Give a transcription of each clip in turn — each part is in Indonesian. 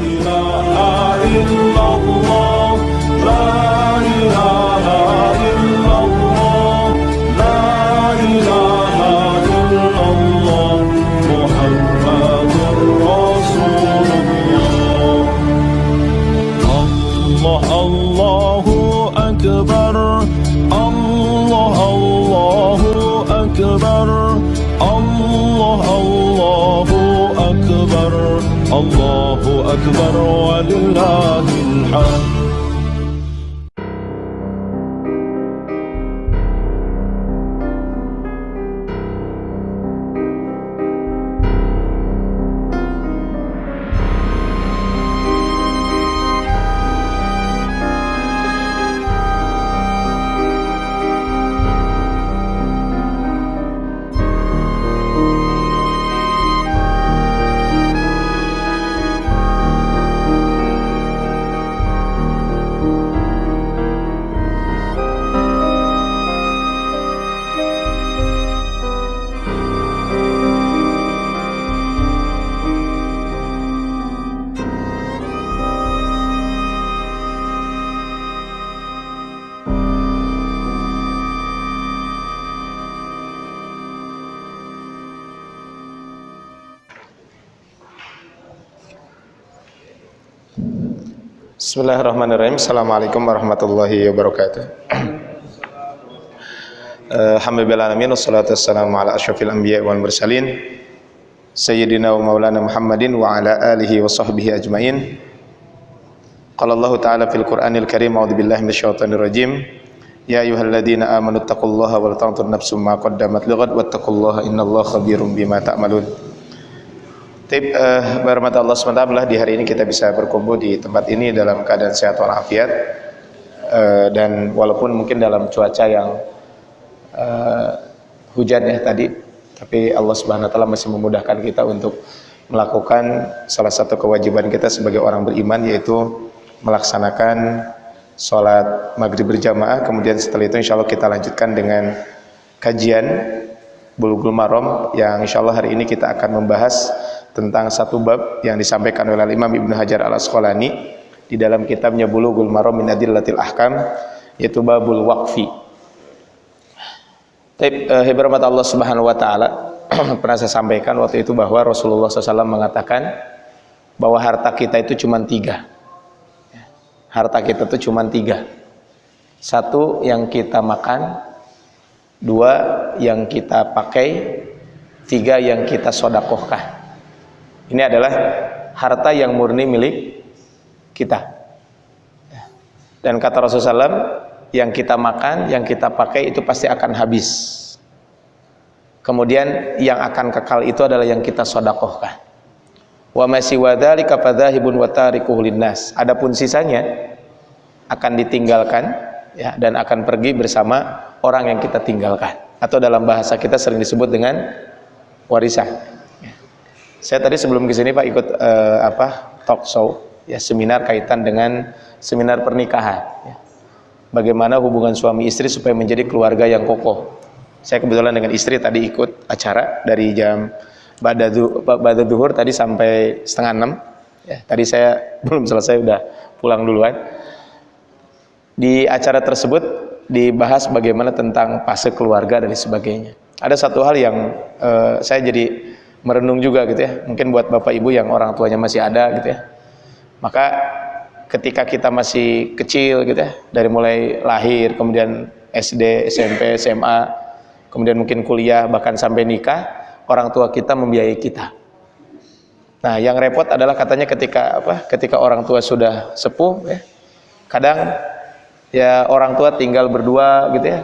إله إلا الله Assalamualaikum warahmatullahi wabarakatuh. Alhamdulillah alamin wassalatu wassalamu ala asyrafil anbiya wal mursalin sayyidina wa maulana Muhammadin wa ala alihi wa sahbihi ajmain. Qala Allah Ta'ala fil Qur'anil Karim a'udzu billahi minasyaitonir rajim. Ya ayyuhalladzina amanu taqullaha wal tanzur nafsum ma qaddamat lighad wattaqullaha innallaha khabirum bima ta'malun. Tip uh, berhormat Allah SWT di hari ini kita bisa berkumpul di tempat ini dalam keadaan sehat walafiat. Uh, dan walaupun mungkin dalam cuaca yang uh, hujan ya tadi tapi Allah Subhanahu wa masih memudahkan kita untuk melakukan salah satu kewajiban kita sebagai orang beriman yaitu melaksanakan sholat maghrib berjamaah. Kemudian setelah itu insya Allah kita lanjutkan dengan kajian Bulughul Maram yang insya Allah hari ini kita akan membahas tentang satu bab yang disampaikan oleh Imam Ibnu Hajar Al Asqalani di dalam kitabnya Bulughul Maram min Adillatil Ahkam yaitu babul waqfi. Tapi eh, Allah Subhanahu wa taala pernah saya sampaikan waktu itu bahwa Rasulullah SAW mengatakan bahwa harta kita itu cuma tiga. Harta kita itu cuma tiga. Satu yang kita makan, dua yang kita pakai, tiga yang kita sodakohkan. Ini adalah harta yang murni milik kita. Dan kata Rasulullah SAW, yang kita makan, yang kita pakai itu pasti akan habis. Kemudian yang akan kekal itu adalah yang kita sodakohkan. Wa masih wadhalika fadhahibun wa tarikuhu. Adapun sisanya akan ditinggalkan ya dan akan pergi bersama orang yang kita tinggalkan. Atau dalam bahasa kita sering disebut dengan warisan. Saya tadi sebelum ke sini Pak ikut uh, apa talk show ya seminar kaitan dengan seminar pernikahan. Ya. Bagaimana hubungan suami istri supaya menjadi keluarga yang kokoh. Saya kebetulan dengan istri tadi ikut acara dari jam pada duhur tadi sampai setengah enam. Ya, tadi saya belum selesai udah pulang duluan. Di acara tersebut dibahas bagaimana tentang fase keluarga dan sebagainya. Ada satu hal yang uh, saya jadi merenung juga gitu ya. Mungkin buat bapak ibu yang orang tuanya masih ada gitu ya. Maka ketika kita masih kecil gitu ya, dari mulai lahir, kemudian SD, SMP, SMA, kemudian mungkin kuliah, bahkan sampai nikah, orang tua kita membiayai kita. Nah, yang repot adalah katanya ketika apa? Ketika orang tua sudah sepuh ya. Kadang ya orang tua tinggal berdua gitu ya.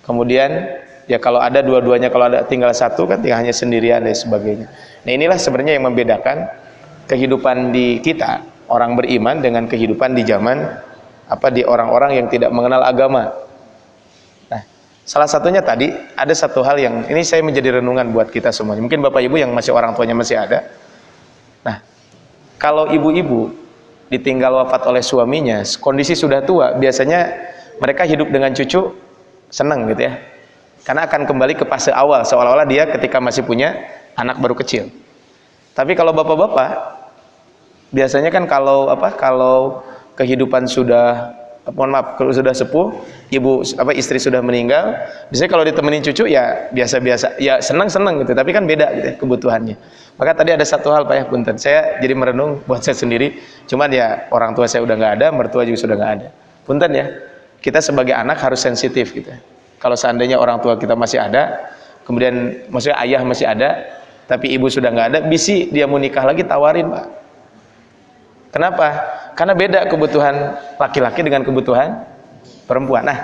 Kemudian ya kalau ada dua-duanya kalau ada tinggal satu kan tinggal hanya sendirian dan sebagainya. Nah inilah sebenarnya yang membedakan kehidupan di kita orang beriman dengan kehidupan di zaman apa di orang-orang yang tidak mengenal agama. Nah salah satunya tadi ada satu hal yang ini saya menjadi renungan buat kita semuanya. Mungkin bapak ibu yang masih orang tuanya masih ada. Nah kalau ibu-ibu ditinggal wafat oleh suaminya kondisi sudah tua biasanya mereka hidup dengan cucu senang gitu ya karena akan kembali ke fase awal seolah-olah dia ketika masih punya anak baru kecil. Tapi kalau bapak-bapak biasanya kan kalau apa kalau kehidupan sudah mohon maaf kalau sudah sepuh ibu apa istri sudah meninggal biasanya kalau ditemenin cucu ya biasa-biasa ya senang-senang gitu. Tapi kan beda gitu ya, kebutuhannya. Maka tadi ada satu hal Pak ya punten. Saya jadi merenung buat saya sendiri. Cuman ya orang tua saya udah nggak ada mertua juga sudah nggak ada. Punten ya kita sebagai anak harus sensitif gitu kalau seandainya orang tua kita masih ada kemudian maksudnya ayah masih ada tapi ibu sudah nggak ada bisi dia mau nikah lagi tawarin Pak kenapa karena beda kebutuhan laki-laki dengan kebutuhan perempuan. Nah,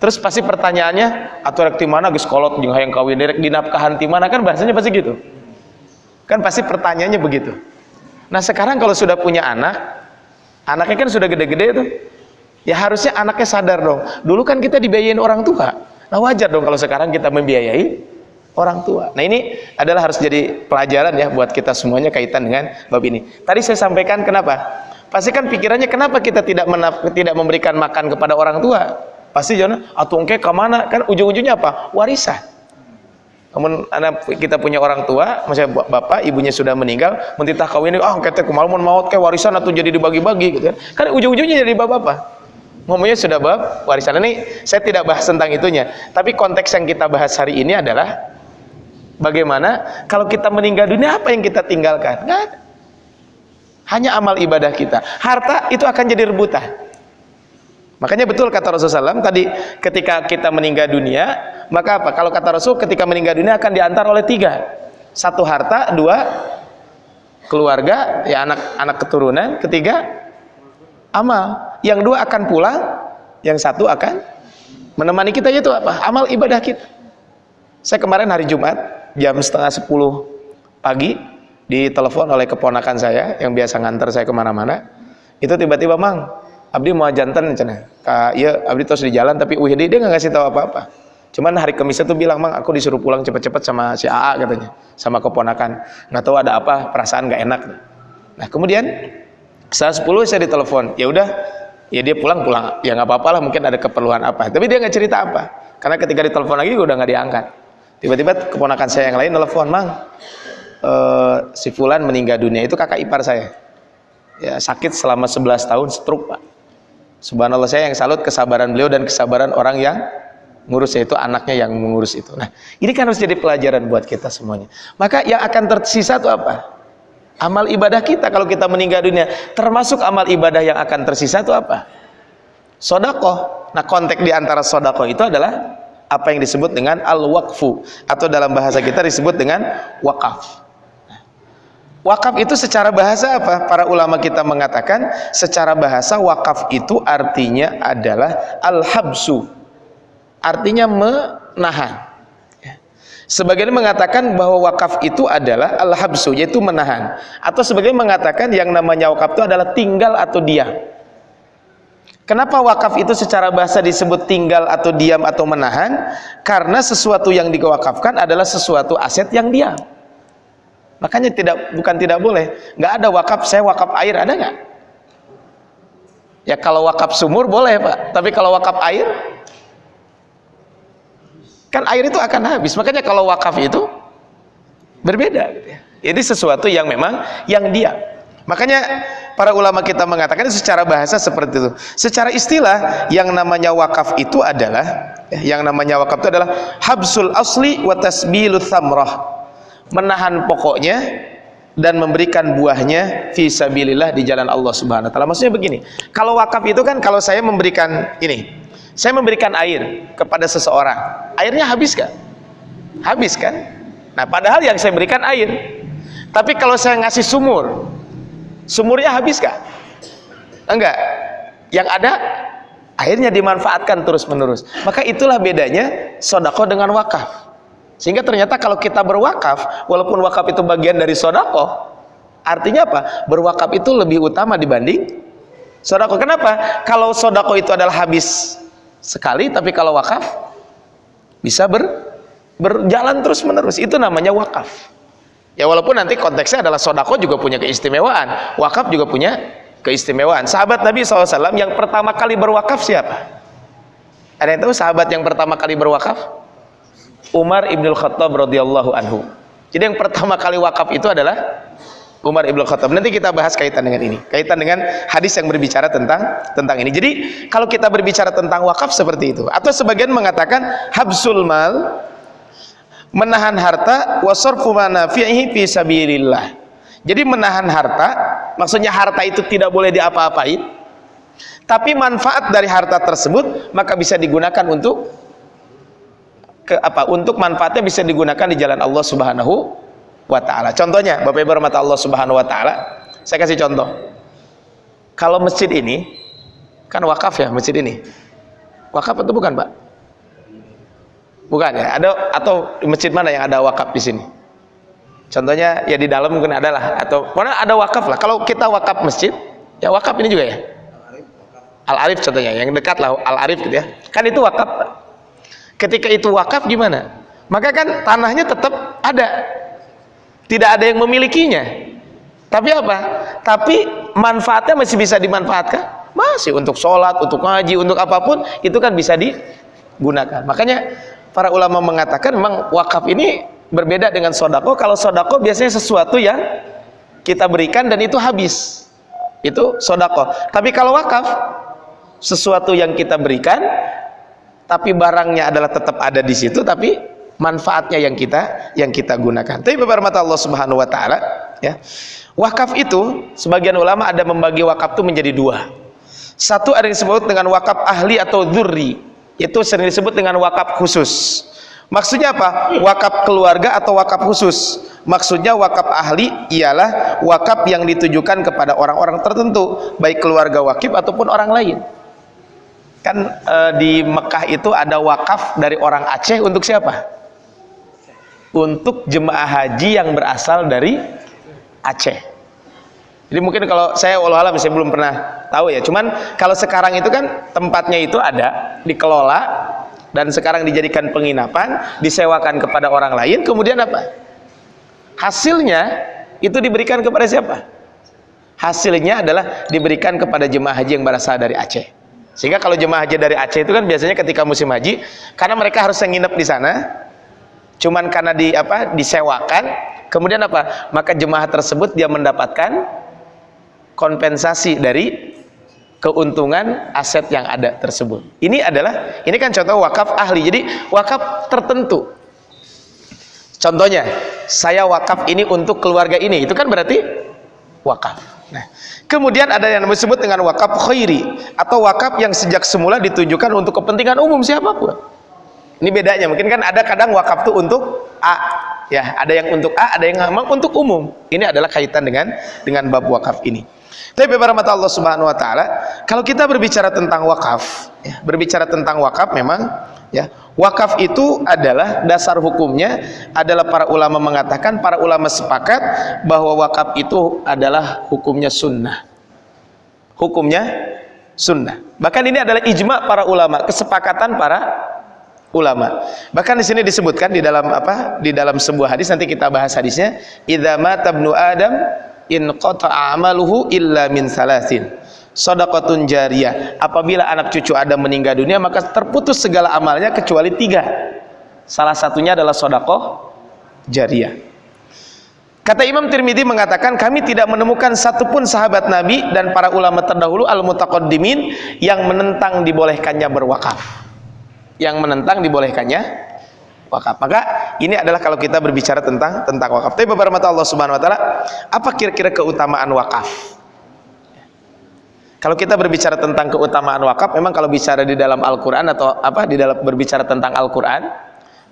terus pasti pertanyaannya atau rek mana geus kolot jeung hayang kawin direk dinafkahan ti mana kan bahasanya pasti gitu. Kan pasti pertanyaannya begitu. Nah, sekarang kalau sudah punya anak, anaknya kan sudah gede-gede tuh. Ya harusnya anaknya sadar dong. Dulu kan kita dibiayain orang tua. Nah, wajar dong kalau sekarang kita membiayai orang tua. Nah, ini adalah harus jadi pelajaran ya buat kita semuanya kaitan dengan bab ini. Tadi saya sampaikan kenapa? Pasti kan pikirannya kenapa kita tidak tidak memberikan makan kepada orang tua? Pasti jangan atau engke ke mana? Kan ujung-ujungnya apa? Warisan. Namun anak kita punya orang tua, maksudnya bapak, ibunya sudah meninggal, mentitah kawin, ah oh, kita kemaluan maut kayak warisan atau jadi dibagi-bagi gitu kan. Kan ujung-ujungnya jadi bapak-bapak. Ngomongnya sudah bab warisan. Ini saya tidak bahas tentang itunya, tapi konteks yang kita bahas hari ini adalah bagaimana kalau kita meninggal dunia apa yang kita tinggalkan? Enggak ada. Hanya amal ibadah kita. Harta itu akan jadi rebutan. Makanya betul kata Rasulullah SAW tadi ketika kita meninggal dunia, maka apa? Kalau kata Rasul ketika meninggal dunia akan diantar oleh tiga. Satu harta, dua keluarga, ya anak anak keturunan, ketiga amal. Yang dua akan pulang, yang satu akan menemani kita itu apa? Amal ibadah kita. Saya kemarin hari Jumat jam setengah sepuluh pagi ditelepon oleh keponakan saya yang biasa nganter saya ke mana-mana itu tiba-tiba mang Abdi mau jantan cina iya Abdi terus di jalan tapi Wihdi dia nggak ngasih tahu apa-apa cuman hari Kamis itu bilang mang aku disuruh pulang cepet-cepet sama si AA katanya sama keponakan nggak tahu ada apa perasaan nggak enak nah kemudian saat 10 saya ditelepon ya udah ya dia pulang pulang. Ya nggak apa-apa lah mungkin ada keperluan apa. Tapi dia nggak cerita apa. Karena ketika ditelepon lagi udah nggak diangkat. Tiba-tiba keponakan saya yang lain telepon mang uh, si Fulan meninggal dunia itu kakak ipar saya. Ya sakit selama 11 tahun stroke pak. Subhanallah saya yang salut kesabaran beliau dan kesabaran orang yang ngurus itu anaknya yang mengurus itu. Nah ini kan harus jadi pelajaran buat kita semuanya. Maka yang akan tersisa itu apa amal ibadah kita kalau kita meninggal dunia termasuk amal ibadah yang akan tersisa itu apa sodakoh nah konteks di antara sodakoh itu adalah apa yang disebut dengan al-waqfu atau dalam bahasa kita disebut dengan wakaf Wakaf itu secara bahasa apa? Para ulama kita mengatakan secara bahasa wakaf itu artinya adalah al-habsu. Artinya menahan. Sebagian mengatakan bahwa wakaf itu adalah al-habsu yaitu menahan. Atau sebagian mengatakan yang namanya wakaf itu adalah tinggal atau diam. Kenapa wakaf itu secara bahasa disebut tinggal atau diam atau menahan? Karena sesuatu yang diwakafkan adalah sesuatu aset yang diam. Makanya tidak bukan tidak boleh. Nggak ada wakaf, saya wakaf air ada nggak? Ya kalau wakaf sumur boleh pak, tapi kalau wakaf air, kan air itu akan habis. Makanya kalau wakaf itu berbeda. Gitu ya. Jadi sesuatu yang memang yang dia. Makanya para ulama kita mengatakan secara bahasa seperti itu. Secara istilah yang namanya wakaf itu adalah yang namanya wakaf itu adalah habsul asli wa tasbilu thamrah menahan pokoknya dan memberikan buahnya fisabilillah di jalan Allah Subhanahu wa taala. Maksudnya begini, kalau wakaf itu kan kalau saya memberikan ini, saya memberikan air kepada seseorang, airnya habis kan? Habis kan? Nah, padahal yang saya berikan air. Tapi kalau saya ngasih sumur, sumurnya habis kan? Enggak. Yang ada airnya dimanfaatkan terus-menerus. Maka itulah bedanya sodako dengan wakaf. Sehingga ternyata kalau kita berwakaf, walaupun wakaf itu bagian dari sodako, artinya apa? Berwakaf itu lebih utama dibanding sodako. Kenapa? Kalau sodako itu adalah habis sekali, tapi kalau wakaf bisa ber, berjalan terus menerus. Itu namanya wakaf. Ya walaupun nanti konteksnya adalah sodako juga punya keistimewaan, wakaf juga punya keistimewaan. Sahabat Nabi SAW yang pertama kali berwakaf siapa? Ada yang tahu sahabat yang pertama kali berwakaf? Umar ibnul Khattab radhiyallahu anhu. Jadi yang pertama kali wakaf itu adalah Umar ibn Khattab. Nanti kita bahas kaitan dengan ini, kaitan dengan hadis yang berbicara tentang tentang ini. Jadi kalau kita berbicara tentang wakaf seperti itu, atau sebagian mengatakan habsul mal menahan harta wasarfu manafihi fi sabilillah. Jadi menahan harta, maksudnya harta itu tidak boleh diapa-apain, tapi manfaat dari harta tersebut maka bisa digunakan untuk ke apa? Untuk manfaatnya bisa digunakan di jalan Allah Subhanahu wa taala. Contohnya, Bapak Ibu rahmat Allah Subhanahu wa taala, saya kasih contoh. Kalau masjid ini kan wakaf ya masjid ini. Wakaf atau bukan, Pak? Bukan ya. Ada atau masjid mana yang ada wakaf di sini? Contohnya ya di dalam mungkin ada lah atau mana ada wakaf lah. Kalau kita wakaf masjid, ya wakaf ini juga ya. Al Arif contohnya, yang dekat lah Al Arif gitu ya. Kan itu wakaf. Ketika itu wakaf gimana? Maka kan tanahnya tetap ada tidak ada yang memilikinya. Tapi apa? tapi manfaatnya masih bisa dimanfaatkan? Masih. Untuk sholat, untuk ngaji, untuk apa pun itu kan bisa digunakan. Makanya para ulama mengatakan memang wakaf ini berbeda dengan sodako. Kalau sodako biasanya sesuatu yang kita berikan dan itu habis. Itu sodako. Tapi kalau wakaf sesuatu yang kita berikan tapi barangnya adalah tetap ada di situ tapi manfaatnya yang kita yang kita gunakan. Tapi beberapa Allah Subhanahu wa taala ya. Wakaf itu sebagian ulama ada membagi wakaf itu menjadi dua. Satu ada yang disebut dengan wakaf ahli atau dzurri, itu sering disebut dengan wakaf khusus. Maksudnya apa? Wakaf keluarga atau wakaf khusus. Maksudnya wakaf ahli ialah wakaf yang ditujukan kepada orang-orang tertentu, baik keluarga wakif ataupun orang lain. Kan e, di Mekah itu ada wakaf dari orang Aceh untuk siapa? Untuk jemaah haji yang berasal dari Aceh. Jadi mungkin kalau saya Allah alam saya belum pernah tahu ya. Cuman kalau sekarang itu kan tempatnya itu ada dikelola dan sekarang dijadikan penginapan, disewakan kepada orang lain, kemudian apa? Hasilnya itu diberikan kepada siapa? Hasilnya adalah diberikan kepada jemaah haji yang berasal dari Aceh. Sehingga kalau jemaah haji dari Aceh itu kan biasanya ketika musim haji, karena mereka harus nginep di sana, cuman karena di apa disewakan kemudian apa? Maka jemaah tersebut dia mendapatkan kompensasi dari keuntungan aset yang ada tersebut. Ini adalah ini kan contoh wakaf ahli. Jadi wakaf tertentu. Contohnya saya wakaf ini untuk keluarga ini. Itu kan berarti wakaf. Nah kemudian ada yang disebut dengan wakaf khairi atau wakaf yang sejak semula ditujukan untuk kepentingan umum siapa pun ini bedanya, mungkin kan ada kadang wakaf itu untuk A, ya, ada yang untuk A, ada yang memang untuk umum. Ini adalah kaitan dengan dengan bab wakaf ini. Tapi mata Allah Subhanahu wa taala, kalau kita berbicara tentang wakaf, ya, berbicara tentang wakaf memang ya, wakaf itu adalah dasar hukumnya adalah para ulama mengatakan, para ulama sepakat bahwa wakaf itu adalah hukumnya sunnah. Hukumnya sunnah. Bahkan ini adalah ijma para ulama, kesepakatan para ulama. Bahkan di sini disebutkan di dalam apa? Di dalam sebuah hadis nanti kita bahas hadisnya, "Idza mata ibnu Adam in qata'a amaluhu illa min salasin." Sadaqatun jariyah. Apabila anak cucu Adam meninggal dunia, maka terputus segala amalnya kecuali tiga. Salah satunya adalah sodakoh jariyah. Kata Imam Tirmidzi mengatakan kami tidak menemukan satupun sahabat Nabi dan para ulama terdahulu al-mutaqaddimin yang menentang dibolehkannya berwakaf yang menentang dibolehkannya wakaf. Maka ini adalah kalau kita berbicara tentang tentang wakaf. Tapi beberapa mata Allah Subhanahu wa taala, apa kira-kira keutamaan wakaf? Kalau kita berbicara tentang keutamaan wakaf, memang kalau bicara di dalam Al-Qur'an atau apa di dalam berbicara tentang Al-Qur'an,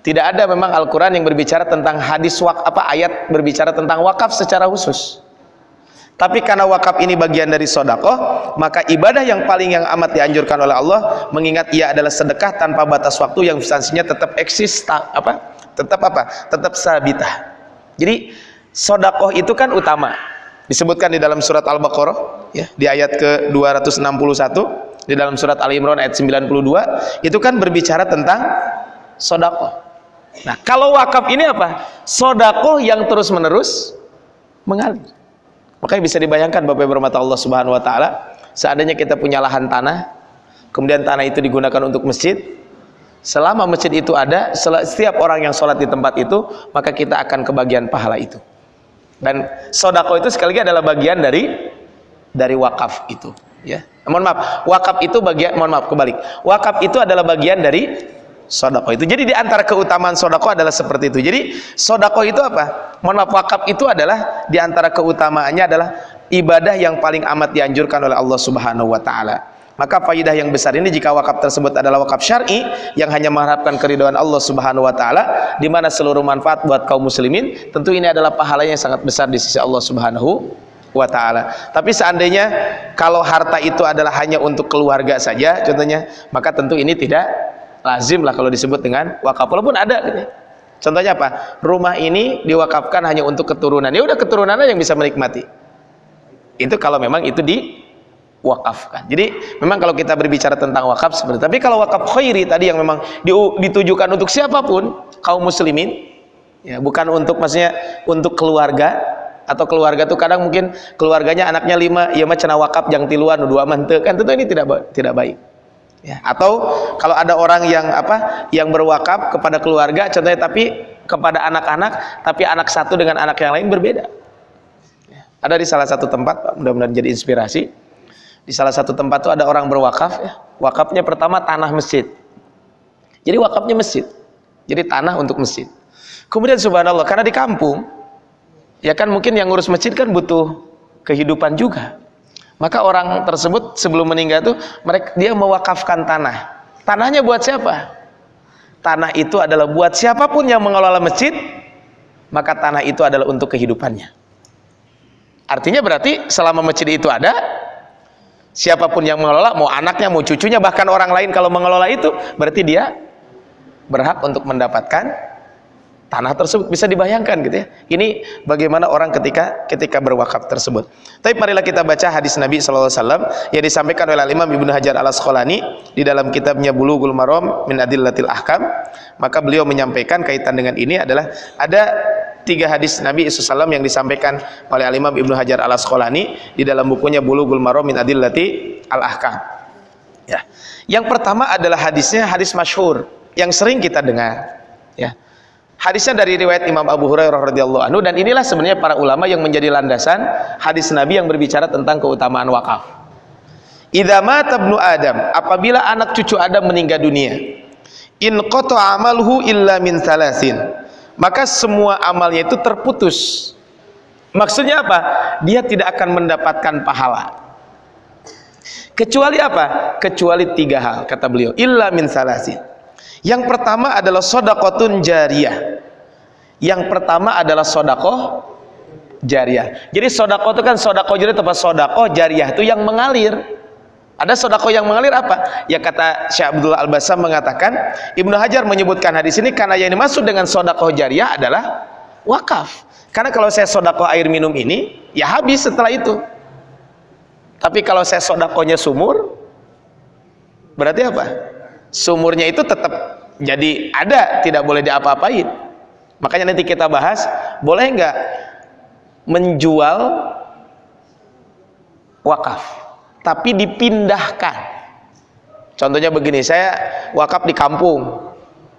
tidak ada memang Al-Qur'an yang berbicara tentang hadis wak apa ayat berbicara tentang wakaf secara khusus. Tapi karena wakaf ini bagian dari sodakoh, maka ibadah yang paling yang amat dianjurkan oleh Allah, mengingat ia adalah sedekah tanpa batas waktu yang substansinya tetap eksis, apa? Tetap apa? Tetap sabitah. Jadi sodakoh itu kan utama. Disebutkan di dalam surat Al-Baqarah, ya, di ayat ke 261, di dalam surat Al-Imran ayat 92, itu kan berbicara tentang sodakoh. Nah, kalau wakaf ini apa? Sodakoh yang terus-menerus mengalir. Makanya bisa dibayangkan Bapak Ibu Allah Subhanahu wa taala, seandainya kita punya lahan tanah, kemudian tanah itu digunakan untuk masjid, selama masjid itu ada, setiap orang yang sholat di tempat itu, maka kita akan kebagian pahala itu. Dan sodako itu sekali lagi adalah bagian dari dari wakaf itu. Ya, mohon maaf, wakaf itu bagian, mohon maaf kebalik. Wakaf itu adalah bagian dari sodako itu. Jadi di antara keutamaan sodako adalah seperti itu. Jadi sodako itu apa? Wakaf itu adalah di antara keutamaannya adalah ibadah yang paling amat dianjurkan oleh Allah Subhanahu Wa Taala. Maka faidah yang besar ini jika wakaf tersebut adalah wakaf syar'i yang hanya mengharapkan keridhaan Allah Subhanahu wa taala di mana seluruh manfaat buat kaum muslimin, tentu ini adalah pahalanya yang sangat besar di sisi Allah Subhanahu wa taala. Tapi seandainya kalau harta itu adalah hanya untuk keluarga saja contohnya, maka tentu ini tidak lazim lah kalau disebut dengan wakaf. Walaupun ada gitu. Contohnya apa? Rumah ini diwakafkan hanya untuk keturunan. Ya udah keturunannya yang bisa menikmati. Itu kalau memang itu di wakafkan. Jadi memang kalau kita berbicara tentang wakaf seperti tapi kalau wakaf khairi tadi yang memang ditujukan untuk siapa pun kaum muslimin ya bukan untuk maksudnya untuk keluarga atau keluarga tuh kadang mungkin keluarganya anaknya lima ya cina wakaf yang tiluan dua mante kan tentu ini tidak tidak baik ya atau kalau ada orang yang apa yang berwakaf kepada keluarga contohnya tapi kepada anak-anak tapi anak satu dengan anak yang lain berbeda ya. ada di salah satu tempat mudah-mudahan jadi inspirasi di salah satu tempat itu ada orang berwakaf ya. Wakafnya pertama tanah masjid. Jadi wakafnya masjid. Jadi tanah untuk masjid. Kemudian subhanallah karena di kampung ya kan mungkin yang ngurus masjid kan butuh kehidupan juga. Maka orang tersebut sebelum meninggal itu mereka dia mewakafkan tanah. Tanahnya buat siapa? Tanah itu adalah buat siapa pun yang mengelola masjid, maka tanah itu adalah untuk kehidupannya. Artinya berarti selama masjid itu ada, siapa pun yang mengelola mau anaknya mau cucunya bahkan orang lain kalau mengelola itu berarti dia berhak untuk mendapatkan tanah tersebut bisa dibayangkan gitu ya ini bagaimana orang ketika ketika berwakaf tersebut tapi marilah kita baca hadis Nabi SAW yang disampaikan oleh Imam Ibnu Hajar al Asqalani di dalam kitabnya Bulughul Maram min Adillatil Ahkam maka beliau menyampaikan kaitan dengan ini adalah ada tiga hadis Nabi SAW yang disampaikan oleh Al-Imam Ibnu Hajar Al-Asqalani di dalam bukunya Bulughul Maram min Adillati Al-Ahkam. Ya. Yang pertama adalah hadisnya hadis masyhur yang sering kita dengar. Ya. Hadisnya dari riwayat Imam Abu Hurairah radhiyallahu anhu dan inilah sebenarnya para ulama yang menjadi landasan hadis Nabi yang berbicara tentang keutamaan wakaf. Idza mata ibnu Adam, apabila anak cucu Adam meninggal dunia, in qata amaluhu illa min salasin maka semua amalnya itu terputus maksudnya apa? dia tidak akan mendapatkan pahala kecuali apa? kecuali tiga hal kata beliau illa min salasin yang pertama adalah sodakotun jariyah yang pertama adalah sodakoh jariyah jadi sodakoh itu kan sodakoh jadi tempat sodakoh jariyah itu yang mengalir ada sodako yang mengalir apa? Ya kata Syekh Abdullah Al-Basam mengatakan, Ibnu Hajar menyebutkan hadis ini karena yang dimaksud dengan sodako jariah adalah wakaf. Karena kalau saya sodako air minum ini, ya habis setelah itu. Tapi kalau saya sodakonya sumur, berarti apa? Sumurnya itu tetap jadi ada, tidak boleh diapa-apain. Makanya nanti kita bahas, boleh nggak menjual wakaf? tapi dipindahkan contohnya begini saya wakaf di kampung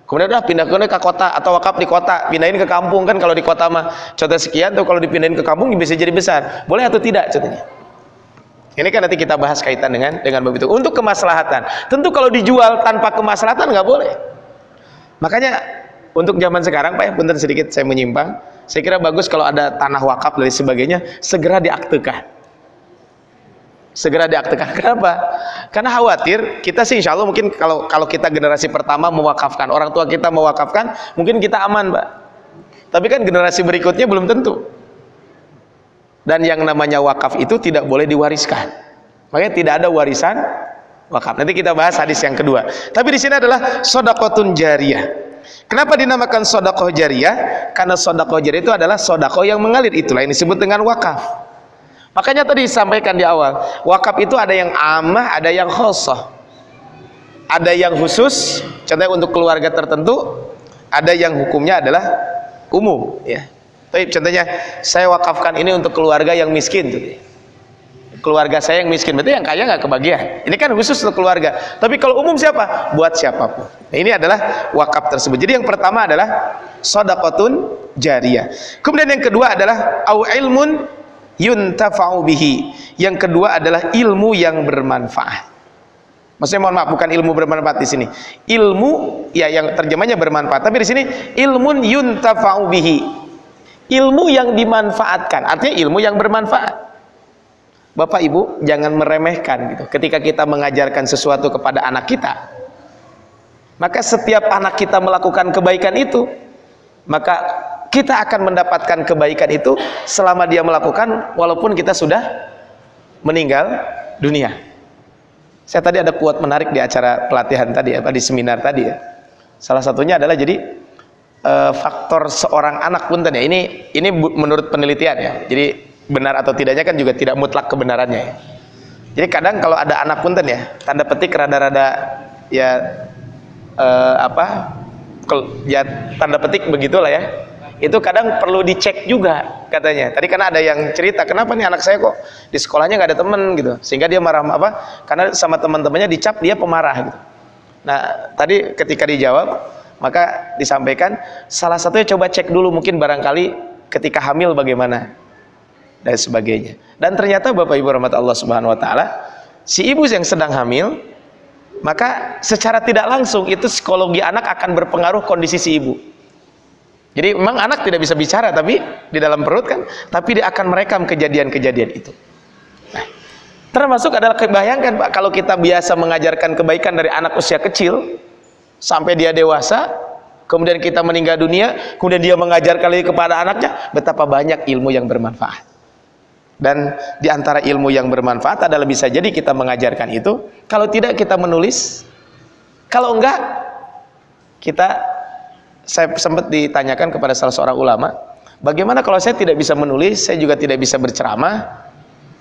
kemudian udah pindah ke kota atau wakaf di kota pindahin ke kampung kan kalau di kota mah contoh sekian tuh kalau dipindahin ke kampung bisa jadi besar boleh atau tidak contohnya ini kan nanti kita bahas kaitan dengan dengan begitu untuk kemaslahatan tentu kalau dijual tanpa kemaslahatan nggak boleh makanya untuk zaman sekarang Pak ya punten sedikit saya menyimpang saya kira bagus kalau ada tanah wakaf dan sebagainya segera diaktekan segera diaktifkan. Kenapa? Karena khawatir kita sih insya Allah mungkin kalau kalau kita generasi pertama mewakafkan orang tua kita mewakafkan mungkin kita aman, Pak. Tapi kan generasi berikutnya belum tentu. Dan yang namanya wakaf itu tidak boleh diwariskan. Makanya tidak ada warisan wakaf. Nanti kita bahas hadis yang kedua. Tapi di sini adalah sodakotun jariyah. Kenapa dinamakan sodakoh jariyah? Karena sodakoh jariyah itu adalah sodakoh yang mengalir. Itulah yang disebut dengan wakaf. Makanya tadi disampaikan di awal, wakaf itu ada yang amah, ada yang khosoh. Ada yang khusus, contohnya untuk keluarga tertentu, ada yang hukumnya adalah umum, ya. Tapi contohnya saya wakafkan ini untuk keluarga yang miskin tuh. keluarga saya yang miskin berarti yang kaya nggak kebagian. Ini kan khusus untuk keluarga. Tapi kalau umum siapa? Buat siapa pun. Nah, ini adalah wakaf tersebut. Jadi yang pertama adalah sodakotun jariyah. Kemudian yang kedua adalah au ilmun yuntafa'u bihi. Yang kedua adalah ilmu yang bermanfaat. Maksudnya mohon maaf bukan ilmu bermanfaat di sini. Ilmu ya yang terjemahnya bermanfaat, tapi di sini ilmun yuntafa'u bihi. Ilmu yang dimanfaatkan, artinya ilmu yang bermanfaat. Bapak Ibu jangan meremehkan gitu. Ketika kita mengajarkan sesuatu kepada anak kita, maka setiap anak kita melakukan kebaikan itu, maka kita akan mendapatkan kebaikan itu selama dia melakukan walaupun kita sudah meninggal dunia. Saya tadi ada kuat menarik di acara pelatihan tadi apa di seminar tadi ya. Salah satunya adalah jadi e, faktor seorang anak pun tadi ya. Ini ini menurut penelitian ya. Jadi benar atau tidaknya kan juga tidak mutlak kebenarannya ya. Jadi kadang kalau ada anak punten ya, tanda petik rada-rada ya e, apa? ya tanda petik begitulah ya itu kadang perlu dicek juga katanya tadi karena ada yang cerita kenapa nih anak saya kok di sekolahnya nggak ada temen gitu sehingga dia marah apa karena sama teman-temannya dicap dia pemarah gitu nah tadi ketika dijawab maka disampaikan salah satunya coba cek dulu mungkin barangkali ketika hamil bagaimana dan sebagainya dan ternyata Bapak Ibu rahmat Allah Subhanahu wa taala si ibu yang sedang hamil maka secara tidak langsung itu psikologi anak akan berpengaruh kondisi si ibu jadi memang anak tidak bisa bicara tapi di dalam perut kan, tapi dia akan merekam kejadian-kejadian itu. Nah, termasuk adalah kebayangkan Pak kalau kita biasa mengajarkan kebaikan dari anak usia kecil sampai dia dewasa, kemudian kita meninggal dunia, kemudian dia mengajarkan lagi kepada anaknya, betapa banyak ilmu yang bermanfaat. Dan di antara ilmu yang bermanfaat adalah bisa jadi kita mengajarkan itu, kalau tidak kita menulis, kalau enggak kita saya sempat ditanyakan kepada salah seorang ulama, bagaimana kalau saya tidak bisa menulis, saya juga tidak bisa berceramah,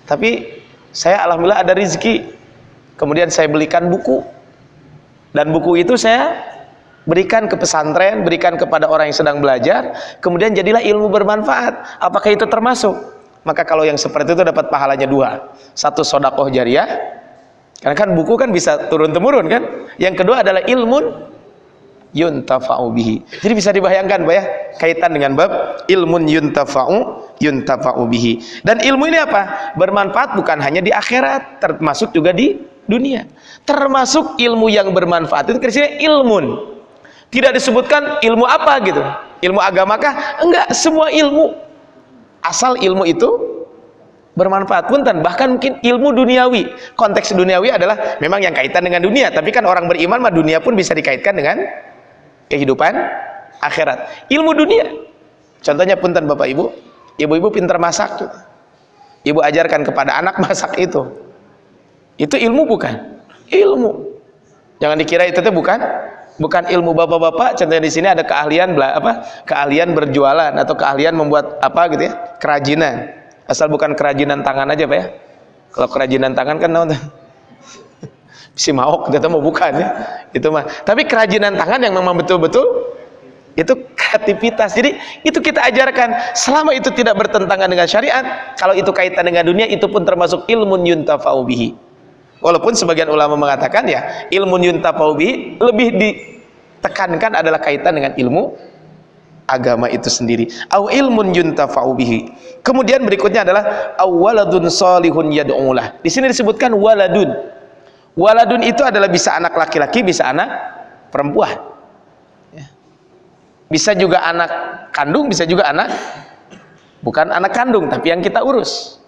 tapi saya alhamdulillah ada rizki, kemudian saya belikan buku, dan buku itu saya berikan ke pesantren, berikan kepada orang yang sedang belajar, kemudian jadilah ilmu bermanfaat. Apakah itu termasuk? Maka kalau yang seperti itu dapat pahalanya dua, satu sodakoh jariah, karena kan buku kan bisa turun temurun kan. Yang kedua adalah ilmu yuntafa'u bihi. Jadi bisa dibayangkan Pak ya, kaitan dengan bab ilmun yuntafa'u yuntafa'u bihi. Dan ilmu ini apa? Bermanfaat bukan hanya di akhirat, termasuk juga di dunia. Termasuk ilmu yang bermanfaat itu kira ilmun. Tidak disebutkan ilmu apa gitu. Ilmu agamakah? Enggak, semua ilmu. Asal ilmu itu bermanfaat pun dan bahkan mungkin ilmu duniawi konteks duniawi adalah memang yang kaitan dengan dunia tapi kan orang beriman mah dunia pun bisa dikaitkan dengan kehidupan akhirat ilmu dunia contohnya punten bapak ibu ibu-ibu pintar masak gitu. ibu ajarkan kepada anak masak itu itu ilmu bukan? Ilmu. Jangan dikira itu tuh bukan? Bukan ilmu bapak-bapak contohnya di sini ada keahlian apa? Keahlian berjualan atau keahlian membuat apa gitu ya? Kerajinan. Asal bukan kerajinan tangan aja pak ya. Kalau kerajinan tangan kan si maok kita mau bukan ya. Itu mah. Tapi kerajinan tangan yang memang betul-betul itu kreativitas. Jadi itu kita ajarkan. Selama itu tidak bertentangan dengan syariat kalau itu kaitan dengan dunia itu pun termasuk ilmu yuntafa'u bihi walaupun sebagian ulama mengatakan ya ilmu yuntafa'u bihi lebih ditekankan adalah kaitan dengan ilmu agama itu sendiri au ilmun yuntafa'u bihi kemudian berikutnya adalah awaladun salihun yad'ulah di sini disebutkan waladun Waladun itu adalah bisa anak laki-laki, bisa anak perempuan. Ya. Bisa juga anak kandung, bisa juga anak bukan anak kandung, tapi yang kita urus.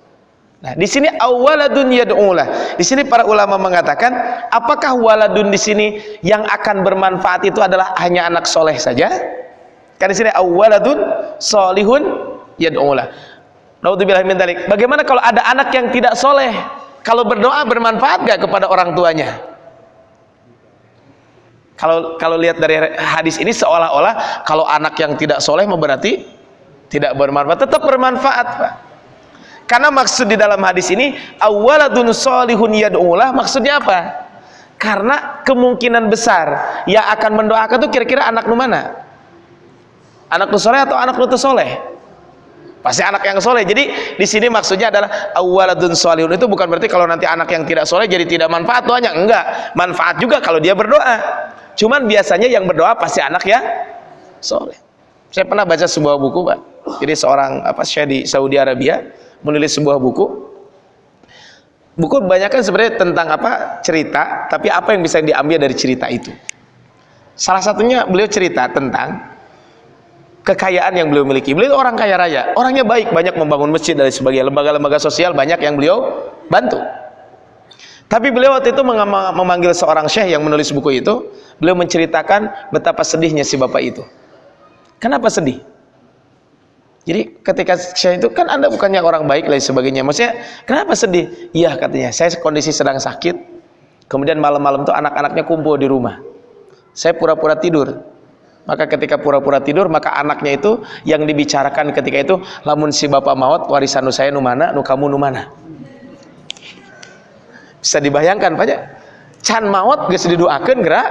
Nah, di sini awaladun yad'ulah. Di sini para ulama mengatakan, apakah waladun di sini yang akan bermanfaat itu adalah hanya anak soleh saja? Kan di sini awaladun solihun yad'ulah. Bagaimana kalau ada anak yang tidak soleh? kalau berdoa bermanfaat gak kepada orang tuanya kalau kalau lihat dari hadis ini seolah-olah kalau anak yang tidak soleh berarti tidak bermanfaat tetap bermanfaat Pak karena maksud di dalam hadis ini awaladun solihun yad'ulah maksudnya apa? Karena kemungkinan besar yang akan mendoakan itu kira-kira anak nu mana? Anak nu soleh atau anak nu soleh? Pasti anak yang soleh. Jadi di sini maksudnya adalah awaladun solihun itu bukan berarti kalau nanti anak yang tidak soleh jadi tidak manfaat doanya. Enggak. Manfaat juga kalau dia berdoa. Cuman biasanya yang berdoa pasti anak ya soleh. Saya pernah baca sebuah buku pak. Jadi seorang apa syekh di Saudi Arabia menulis sebuah buku buku kebanyakan sebenarnya tentang apa cerita tapi apa yang bisa diambil dari cerita itu salah satunya beliau cerita tentang kekayaan yang beliau miliki. Beliau orang kaya raya, orangnya baik, banyak membangun masjid dari sebagai lembaga-lembaga sosial banyak yang beliau bantu. Tapi beliau waktu itu memanggil seorang syekh yang menulis buku itu, beliau menceritakan betapa sedihnya si bapak itu. Kenapa sedih? Jadi ketika syekh itu kan anda bukannya orang baik dan sebagainya. Maksudnya kenapa sedih? Iya katanya, saya kondisi sedang sakit. Kemudian malam-malam tuh anak-anaknya kumpul di rumah. Saya pura-pura tidur maka ketika pura-pura tidur maka anaknya itu yang dibicarakan ketika itu lamun si bapak maut warisan nu saya nu mana nu kamu nu mana bisa dibayangkan Pak can maut geus didoakeun gerak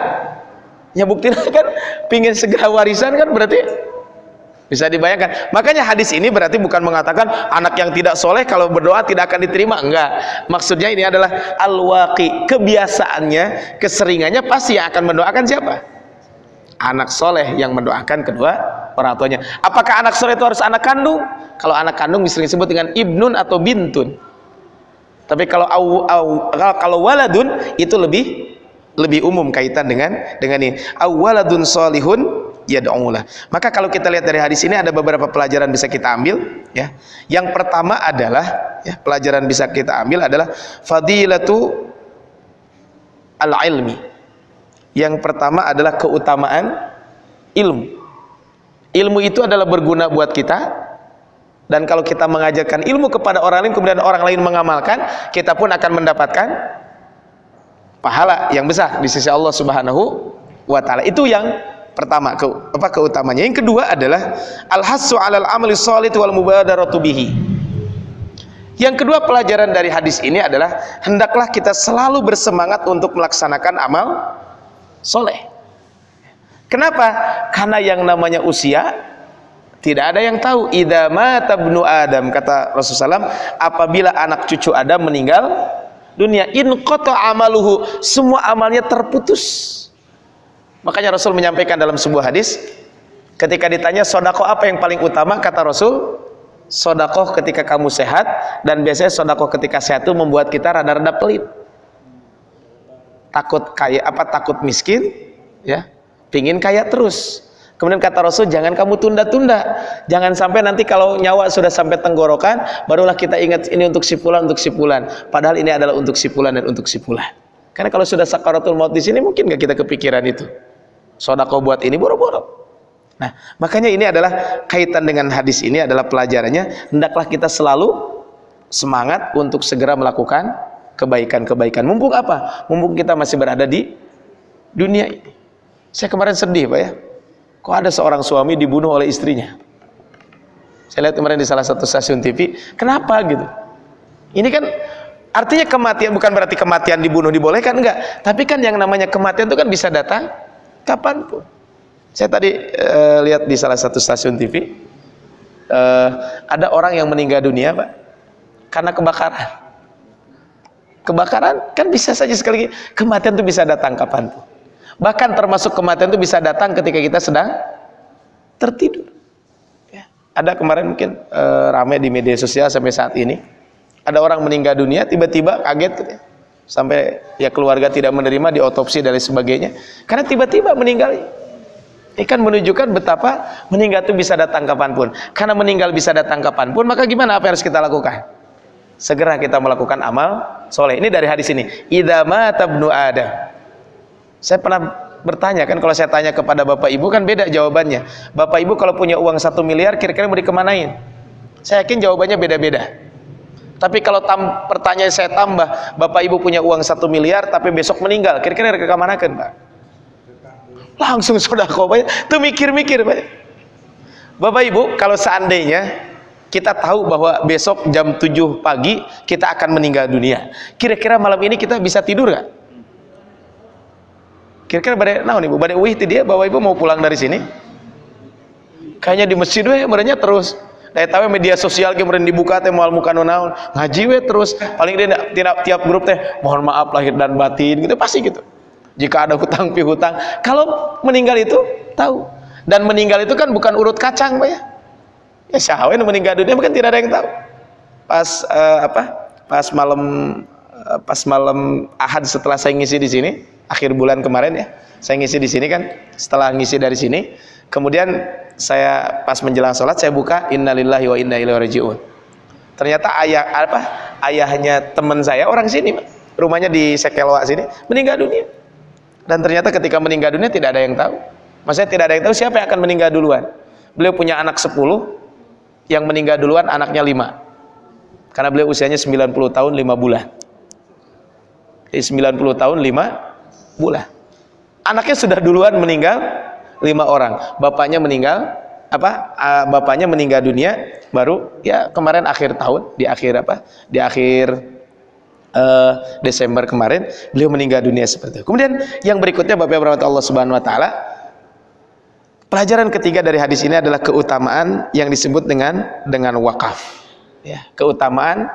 ya buktinya kan pingin segera warisan kan berarti bisa dibayangkan. Makanya hadis ini berarti bukan mengatakan anak yang tidak soleh kalau berdoa tidak akan diterima. Enggak. Maksudnya ini adalah al-waqi. Kebiasaannya keseringannya pasti yang akan mendoakan siapa? Anak soleh yang mendoakan kedua orang tuanya. Apakah anak soleh itu harus anak kandung? Kalau anak kandung bisa disebut dengan ibnun atau bintun. Tapi kalau aw, aw, kalau waladun itu lebih lebih umum kaitan dengan dengan ini. Awaladun solihun ya do'ulah maka kalau kita lihat dari hadis ini ada beberapa pelajaran bisa kita ambil ya yang pertama adalah ya pelajaran bisa kita ambil adalah fadilatu al-ilmi yang pertama adalah keutamaan ilmu. Ilmu itu adalah berguna buat kita. Dan kalau kita mengajarkan ilmu kepada orang lain, kemudian orang lain mengamalkan, kita pun akan mendapatkan pahala yang besar di sisi Allah Subhanahu wa taala. Itu yang pertama ke, apa keutamanya. Yang kedua adalah al-hassu 'alal amali shalih wal mubadaratu bihi. Yang kedua pelajaran dari hadis ini adalah hendaklah kita selalu bersemangat untuk melaksanakan amal soleh kenapa? karena yang namanya usia tidak ada yang tahu idza mata ibnu adam kata Rasulullah SAW apabila anak cucu Adam meninggal dunia in qata amaluhu semua amalnya terputus makanya Rasul menyampaikan dalam sebuah hadis ketika ditanya sodako apa yang paling utama? kata Rasul sodakoh ketika kamu sehat dan biasanya sodakoh ketika sehat itu membuat kita rada-rada pelit. Takut kaya apa takut miskin ya pingin kaya terus. Kemudian kata Rasul jangan kamu tunda-tunda. Jangan sampai nanti kalau nyawa sudah sampai tenggorokan barulah kita ingat ini untuk si fulan untuk si fulan. Padahal ini adalah untuk si fulan dan untuk si fulan. Karena kalau sudah sakaratul maut di sini mungkin nggak kita kepikiran itu sodako buat ini boro-boro Nah, makanya ini adalah kaitan dengan hadis ini adalah pelajarannya hendaklah kita selalu semangat untuk segera melakukan kebaikan-kebaikan. Mumpung apa? Mumpung kita masih berada di dunia ini. Saya kemarin sedih, Pak ya. Kok ada seorang suami dibunuh oleh istrinya? Saya lihat kemarin di salah satu stasiun TV. Kenapa gitu? Ini kan artinya kematian bukan berarti kematian dibunuh dibolehkan enggak, tapi kan yang namanya kematian itu kan bisa datang kapan pun. Saya tadi uh, lihat di salah satu stasiun TV uh, eh, ada orang yang meninggal dunia, Pak, karena kebakaran kebakaran kan bisa saja sekali kematian itu bisa datang kapan tuh bahkan termasuk kematian itu bisa datang ketika kita sedang tertidur ya. ada kemarin mungkin e, ramai di media sosial sampai saat ini ada orang meninggal dunia tiba-tiba kaget ya. Sampai ya keluarga tidak menerima di otopsi dan sebagainya. Karena tiba-tiba meninggal. Ini kan menunjukkan betapa meninggal itu bisa datang kapan pun. Karena meninggal bisa datang kapan pun maka gimana? Apa yang harus kita lakukan? Segera kita melakukan amal soleh. Ini dari hadis ini. Idama tabnu ada saya pernah bertanya kan kalau saya tanya kepada bapak ibu kan beda jawabannya. Bapak ibu kalau punya uang satu miliar kira-kira mau dikemanain? Saya yakin jawabannya beda-beda tapi kalau tam, pertanyaan saya tambah bapak ibu punya uang satu miliar tapi besok meninggal kira-kira ke mana kan pak? Langsung sudah kau tuh mikir-mikir pak. Bapak ibu kalau seandainya kita tahu bahwa besok jam 7 pagi kita akan meninggal dunia kira-kira malam ini kita bisa tidur gak? kira-kira badai nah nih bu badai wih dia bawa ibu mau pulang dari sini? Kayaknya di masjid weh merenya terus Dari tahu media sosial kemudian dibuka teh moal muka naon ngaji we terus paling dia tiap tiap grup teh mohon maaf lahir dan batin gitu pasti gitu. Jika ada hutang hutang kalau meninggal itu tahu dan meninggal itu kan bukan urut kacang pak ya. Ya syahwin meninggal dunia bukan tidak ada yang tahu. Pas uh, apa? Pas malam uh, pas malam Ahad setelah saya ngisi di sini akhir bulan kemarin ya. Saya ngisi di sini kan setelah ngisi dari sini Kemudian saya pas menjelang sholat saya buka innalillahi wa inna ilaihi rajiun. Ternyata ayah apa? Ayahnya teman saya orang sini, rumahnya di Sekelwa sini, meninggal dunia. Dan ternyata ketika meninggal dunia tidak ada yang tahu. Maksudnya tidak ada yang tahu siapa yang akan meninggal duluan. Beliau punya anak 10, yang meninggal duluan anaknya 5. Karena beliau usianya 90 tahun 5 bulan. Jadi 90 tahun 5 bulan. Anaknya sudah duluan meninggal lima orang. Bapaknya meninggal apa uh, bapaknya meninggal dunia baru ya kemarin akhir tahun di akhir apa di akhir uh, Desember kemarin beliau meninggal dunia seperti itu. Kemudian yang berikutnya Bapak Ibu Allah Subhanahu Wa Taala pelajaran ketiga dari hadis ini adalah keutamaan yang disebut dengan dengan wakaf. Ya keutamaan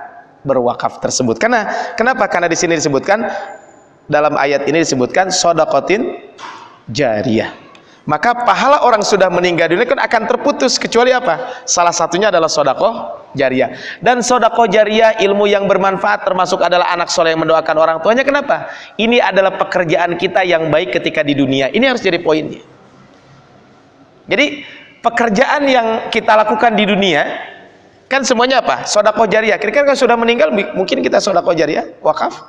berwakaf tersebut. Karena kenapa? Karena di sini disebutkan dalam ayat ini disebutkan sodakotin jariyah maka pahala orang sudah meninggal dunia kan akan terputus kecuali apa? Salah satunya adalah sodakoh jariah. Dan sodakoh jariah ilmu yang bermanfaat termasuk adalah anak soleh yang mendoakan orang tuanya. Kenapa? Ini adalah pekerjaan kita yang baik ketika di dunia. Ini harus jadi poinnya. Jadi pekerjaan yang kita lakukan di dunia kan semuanya apa? Sodakoh jariah. Kira-kira kalau sudah meninggal mungkin kita sodakoh jariah wakaf?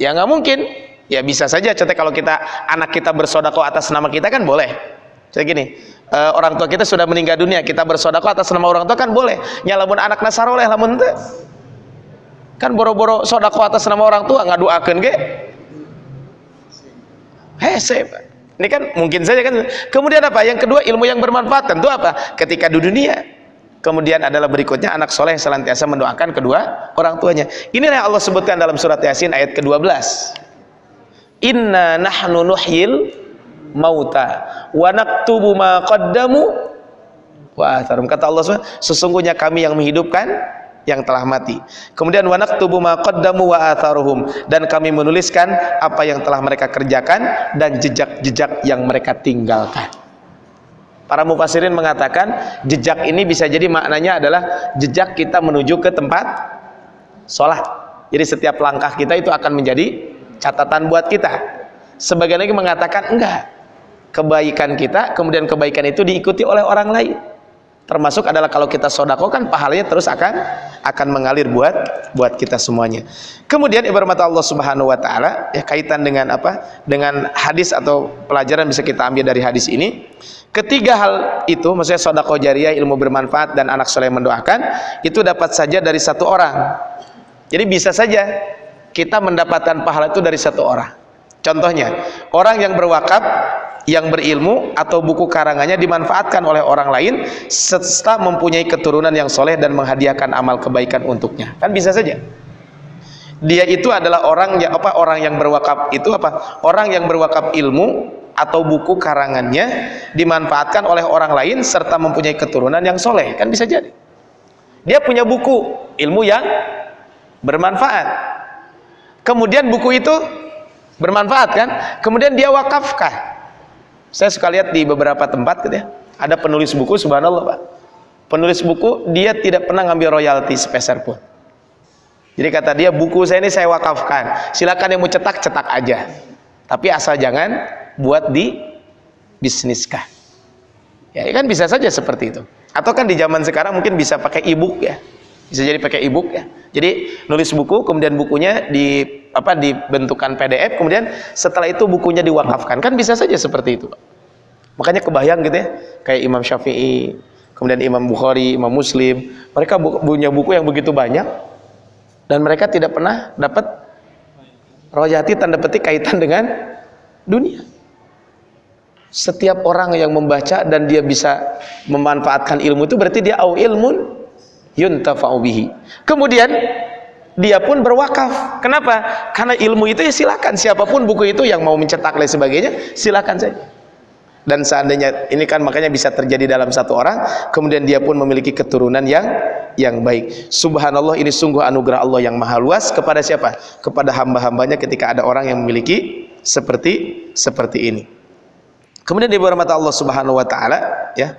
Ya nggak mungkin ya bisa saja. Contoh kalau kita anak kita bersodako atas nama kita kan boleh. Jadi gini uh, orang tua kita sudah meninggal dunia kita bersodako atas nama orang tua kan boleh. Nyalamun anak nasaroleh lamun teh. Kan boro-boro sodako atas nama orang tua ngaduakeun ge. Hese ini kan mungkin saja kan. Kemudian apa? Yang kedua ilmu yang bermanfaat. Tentu apa? Ketika di dunia. Kemudian adalah berikutnya anak soleh selantiasa mendoakan kedua orang tuanya. Inilah yang Allah sebutkan dalam surat Yasin ayat ke-12 inna nahnu nuhyil mauta wa naktubu ma qaddamu wa atharum kata Allah SWT, sesungguhnya kami yang menghidupkan yang telah mati. Kemudian wa naktubu ma qaddamu wa atharuhum dan kami menuliskan apa yang telah mereka kerjakan dan jejak-jejak yang mereka tinggalkan. Para mufasirin mengatakan jejak ini bisa jadi maknanya adalah jejak kita menuju ke tempat sholat. Jadi setiap langkah kita itu akan menjadi catatan buat kita. Sebagian lagi mengatakan enggak. Kebaikan kita kemudian kebaikan itu diikuti oleh orang lain. Termasuk adalah kalau kita sodako kan pahalanya terus akan akan mengalir buat buat kita semuanya. Kemudian ibarat Allah subhanahu wa ta'ala ya kaitan dengan apa? Dengan hadis atau pelajaran bisa kita ambil dari hadis ini. Ketiga hal itu maksudnya sodako jariah ilmu bermanfaat dan anak soleh mendoakan itu dapat saja dari satu orang. Jadi bisa saja kita mendapatkan pahala itu dari satu orang. Contohnya orang yang berwakaf yang berilmu atau buku karangannya dimanfaatkan oleh orang lain serta mempunyai keturunan yang soleh dan menghadiahkan amal kebaikan untuknya. Kan bisa saja. Dia itu adalah orang yang apa orang yang berwakaf itu apa? Orang yang berwakaf ilmu atau buku karangannya dimanfaatkan oleh orang lain serta mempunyai keturunan yang soleh. Kan bisa jadi. Dia punya buku ilmu yang bermanfaat kemudian buku itu bermanfaat kan? Kemudian dia wakafkan saya suka lihat di beberapa tempat gitu ya ada penulis buku subhanallah pak. Penulis buku dia tidak pernah ngambil royalti sepeser pun. Jadi kata dia buku saya ini saya wakafkan. Silakan yang mau cetak cetak aja. Tapi asal jangan buat di bisniskan ya kan bisa saja seperti itu. Atau kan di zaman sekarang mungkin bisa pakai e-book ya bisa jadi pakai e-book ya. Jadi nulis buku kemudian bukunya di apa dibentukkan PDF kemudian setelah itu bukunya diwakafkan. Kan bisa saja seperti itu makanya kebayang gitu ya kayak Imam Syafi'i kemudian Imam Bukhari Imam Muslim mereka punya buku yang begitu banyak dan mereka tidak pernah dapat royalti tanda petik kaitan dengan dunia. Setiap orang yang membaca dan dia bisa memanfaatkan ilmu itu berarti dia au ilmun yuntafa'u bihi. Kemudian dia pun berwakaf. Kenapa? Karena ilmu itu ya silakan siapa pun buku itu yang mau mencetak dan sebagainya, silakan saja. dan seandainya ini kan makanya bisa terjadi dalam satu orang kemudian dia pun memiliki keturunan yang yang baik subhanallah ini sungguh anugerah Allah yang maha luas kepada siapa kepada hamba-hambanya ketika ada orang yang memiliki seperti seperti ini kemudian di mata Allah subhanahu wa ta'ala ya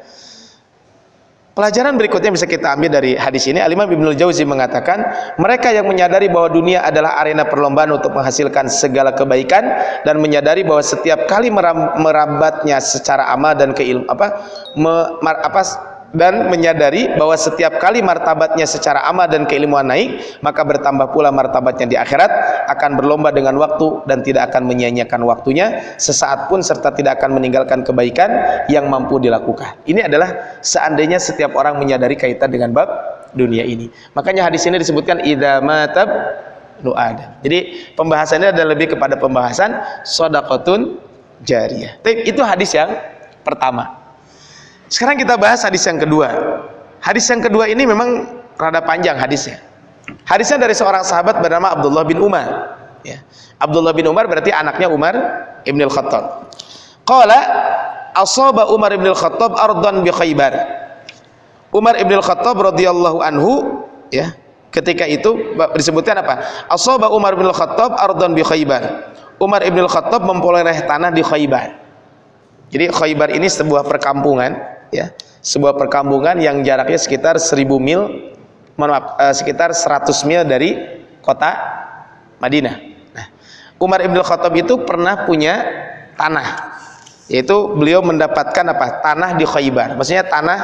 Pelajaran berikutnya bisa kita ambil dari hadis ini. Al-Imam Ibnu Jauzi mengatakan, mereka yang menyadari bahwa dunia adalah arena perlombaan untuk menghasilkan segala kebaikan dan menyadari bahwa setiap kali merambatnya secara amal dan keilmu apa me, apa dan menyadari bahwa setiap kali martabatnya secara amal dan keilmuan naik maka bertambah pula martabatnya di akhirat akan berlomba dengan waktu dan tidak akan menyia-nyiakan waktunya sesaat pun serta tidak akan meninggalkan kebaikan yang mampu dilakukan. Ini adalah seandainya setiap orang menyadari kaitan dengan bab dunia ini. Makanya hadis ini disebutkan idza matab nu ada jadi pembahasannya adalah lebih kepada pembahasan sodakotun jariyah. Itu hadis yang pertama sekarang kita bahas hadis yang kedua. Hadis yang kedua ini memang rada panjang hadisnya. Hadisnya dari seorang sahabat bernama Abdullah bin Umar. Ya. Abdullah bin Umar berarti anaknya Umar ibn al-Khattab. Qala asaba Umar ibn al-Khattab ardan bi Khaybar. Umar ibn al-Khattab radhiyallahu anhu ya ketika itu disebutkan apa? Asaba Umar ibn al-Khattab ardan bi Khaybar. Umar ibn al-Khattab memperoleh tanah di Khaybar. Jadi Khaybar ini sebuah perkampungan ya. Sebuah perkampungan yang jaraknya sekitar 1000 mil maaf eh, sekitar 100 mil dari kota Madinah. Nah, Umar Ibn Khattab itu pernah punya tanah yaitu beliau mendapatkan apa? Tanah di Khaybar. Maksudnya tanah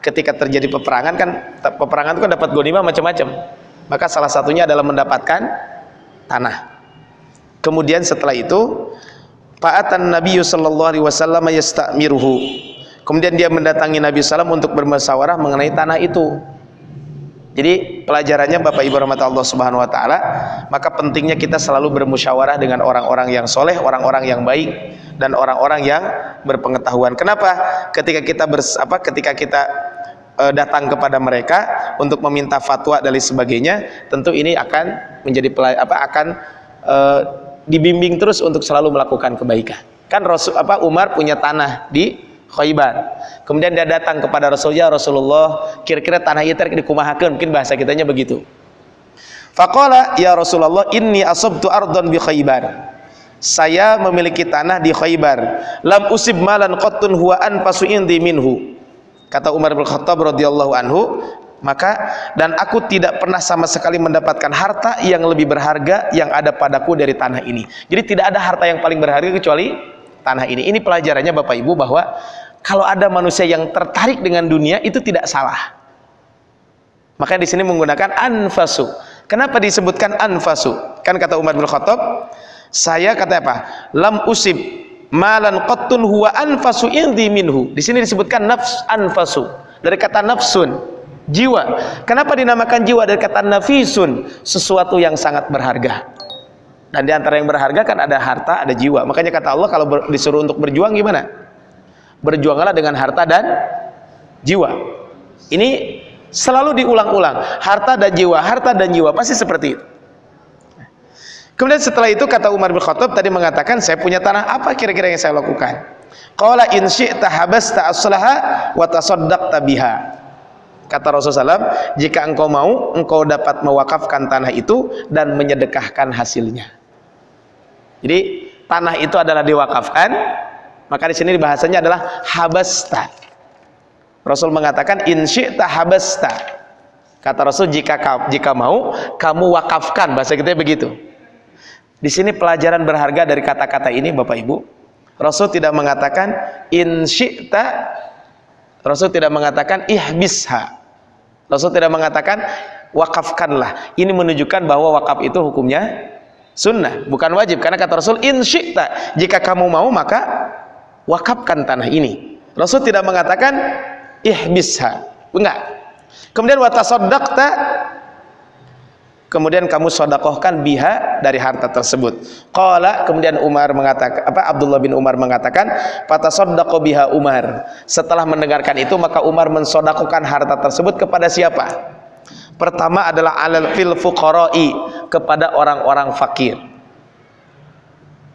ketika terjadi peperangan kan peperangan itu kan dapat gonima macam-macam. Maka salah satunya adalah mendapatkan tanah. Kemudian setelah itu Fa'atan Nabi sallallahu alaihi wasallam yastamiruhu kemudian dia mendatangi Nabi SAW untuk bermusyawarah mengenai tanah itu jadi pelajarannya Bapak Ibu rahmat Allah Subhanahu wa taala, maka pentingnya kita selalu bermusyawarah dengan orang-orang yang soleh, orang-orang yang baik dan orang-orang yang berpengetahuan. Kenapa? Ketika kita bers, apa ketika kita e, datang kepada mereka untuk meminta fatwa dan sebagainya, tentu ini akan menjadi apa akan e, dibimbing terus untuk selalu melakukan kebaikan. Kan Rasul apa Umar punya tanah di Khaybar. Kemudian dia datang kepada Rasulullah, Rasulullah, kira-kira tanah itu dikumahakan, mungkin bahasa kitanya begitu. Faqala ya Rasulullah, inni asabtu ardon bi Khaybar. Saya memiliki tanah di Khaybar. Lam usib malan qattun huwa anfasu indi minhu. Kata Umar bin Khattab radhiyallahu anhu, maka dan aku tidak pernah sama sekali mendapatkan harta yang lebih berharga yang ada padaku dari tanah ini. Jadi tidak ada harta yang paling berharga kecuali tanah ini. Ini pelajarannya Bapak Ibu bahwa kalau ada manusia yang tertarik dengan dunia itu tidak salah. Maka di sini menggunakan anfasu. Kenapa disebutkan anfasu? Kan kata Umar bin Khattab, saya kata apa? Lam usib malan qattun huwa anfasu indi minhu. Di sini disebutkan nafs anfasu dari kata nafsun, jiwa. Kenapa dinamakan jiwa dari kata nafisun? Sesuatu yang sangat berharga. Dan di antara yang berharga kan ada harta, ada jiwa. Makanya kata Allah kalau disuruh untuk berjuang gimana? Berjuanglah dengan harta dan jiwa. Ini selalu diulang-ulang. Harta dan jiwa, harta dan jiwa pasti seperti itu. Kemudian setelah itu kata Umar bin Khattab tadi mengatakan saya punya tanah apa kira-kira yang saya lakukan? Qala in syi'ta habasta aslaha wa tasaddaqta biha. Kata Rasulullah SAW, jika engkau mau, engkau dapat mewakafkan tanah itu dan menyedekahkan hasilnya. Jadi tanah itu adalah diwakafkan, maka di sini bahasanya adalah habasta. Rasul mengatakan in syi'ta habasta. Kata Rasul jika jika mau kamu wakafkan bahasa kita begitu. Di sini pelajaran berharga dari kata-kata ini Bapak Ibu. Rasul tidak mengatakan in syi'ta Rasul tidak mengatakan ihbisha. Rasul tidak mengatakan wakafkanlah. Ini menunjukkan bahwa wakaf itu hukumnya sunnah bukan wajib karena kata Rasul in syi'ta jika kamu mau maka wakafkan tanah ini. Rasul tidak mengatakan ihbisha. Enggak. Kemudian watasaddaqta. Kemudian kamu sodakohkan biha dari harta tersebut. Qala kemudian Umar mengatakan apa Abdullah bin Umar mengatakan fatasaddaqo biha Umar. Setelah mendengarkan itu maka Umar mensodakohkan harta tersebut kepada siapa? Pertama adalah alal fil fuqara'i kepada orang-orang fakir.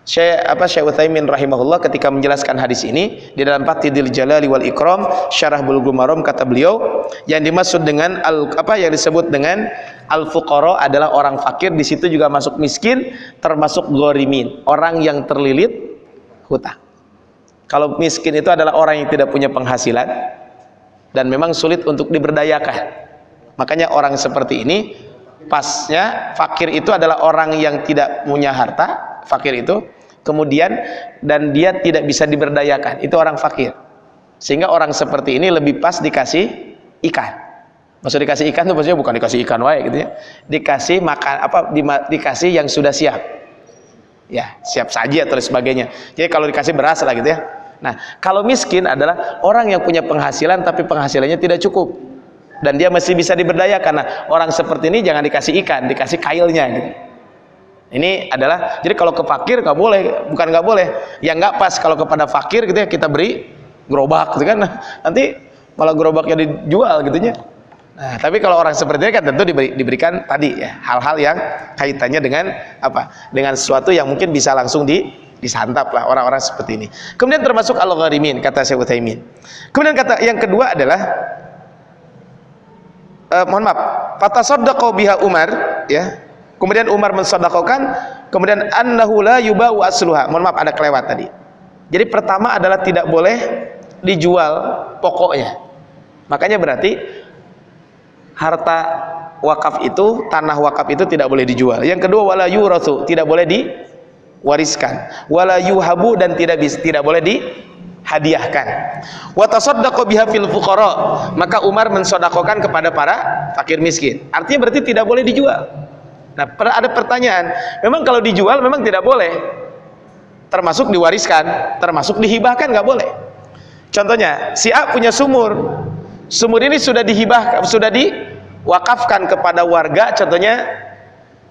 Syekh apa Syekh Utsaimin rahimahullah ketika menjelaskan hadis ini di dalam Fatidil Jalali wal Ikram Syarah Bulughul Maram kata beliau yang dimaksud dengan al apa yang disebut dengan al fuqara adalah orang fakir di situ juga masuk miskin termasuk gorimin orang yang terlilit hutang. Kalau miskin itu adalah orang yang tidak punya penghasilan dan memang sulit untuk diberdayakan. Makanya orang seperti ini pasnya fakir itu adalah orang yang tidak punya harta, fakir itu kemudian dan dia tidak bisa diberdayakan. Itu orang fakir. Sehingga orang seperti ini lebih pas dikasih ikan. Maksud dikasih ikan itu maksudnya bukan dikasih ikan wae gitu ya. Dikasih makan apa di, dikasih yang sudah siap. Ya siap saji atau sebagainya. Jadi kalau dikasih beras lah gitu ya. Nah kalau miskin adalah orang yang punya penghasilan tapi penghasilannya tidak cukup. Dan dia masih bisa diberdayakan. Nah orang seperti ini jangan dikasih ikan dikasih kailnya gitu ini adalah jadi kalau ke fakir nggak boleh, bukan nggak boleh, ya nggak pas kalau kepada fakir gitu ya kita beri gerobak gitu kan. Nanti malah gerobaknya dijual gitu ya. Nah, tapi kalau orang seperti ini kan tentu diberi, diberikan tadi ya hal-hal yang kaitannya dengan apa? Dengan sesuatu yang mungkin bisa langsung di disantap lah orang-orang seperti ini. Kemudian termasuk al-gharimin kata Syekh Utsaimin. Kemudian kata yang kedua adalah uh, mohon maaf, fatasaddaqu biha Umar ya kemudian Umar mensodakokan kemudian annahu la yubau asluha. Mohon maaf ada kelewat tadi. Jadi pertama adalah tidak boleh dijual pokoknya. Makanya berarti harta wakaf itu tanah wakaf itu tidak boleh dijual. Yang kedua wala yurathu tidak boleh diwariskan. Wala yuhabu dan tidak bisa tidak boleh di hadiahkan wa tasaddaqu biha fil maka Umar mensodakokan kepada para fakir miskin. Artinya berarti tidak boleh dijual Nah, ada pertanyaan, memang kalau dijual memang tidak boleh. Termasuk diwariskan, termasuk dihibahkan nggak boleh. Contohnya, si A punya sumur. Sumur ini sudah dihibah, sudah diwakafkan kepada warga, contohnya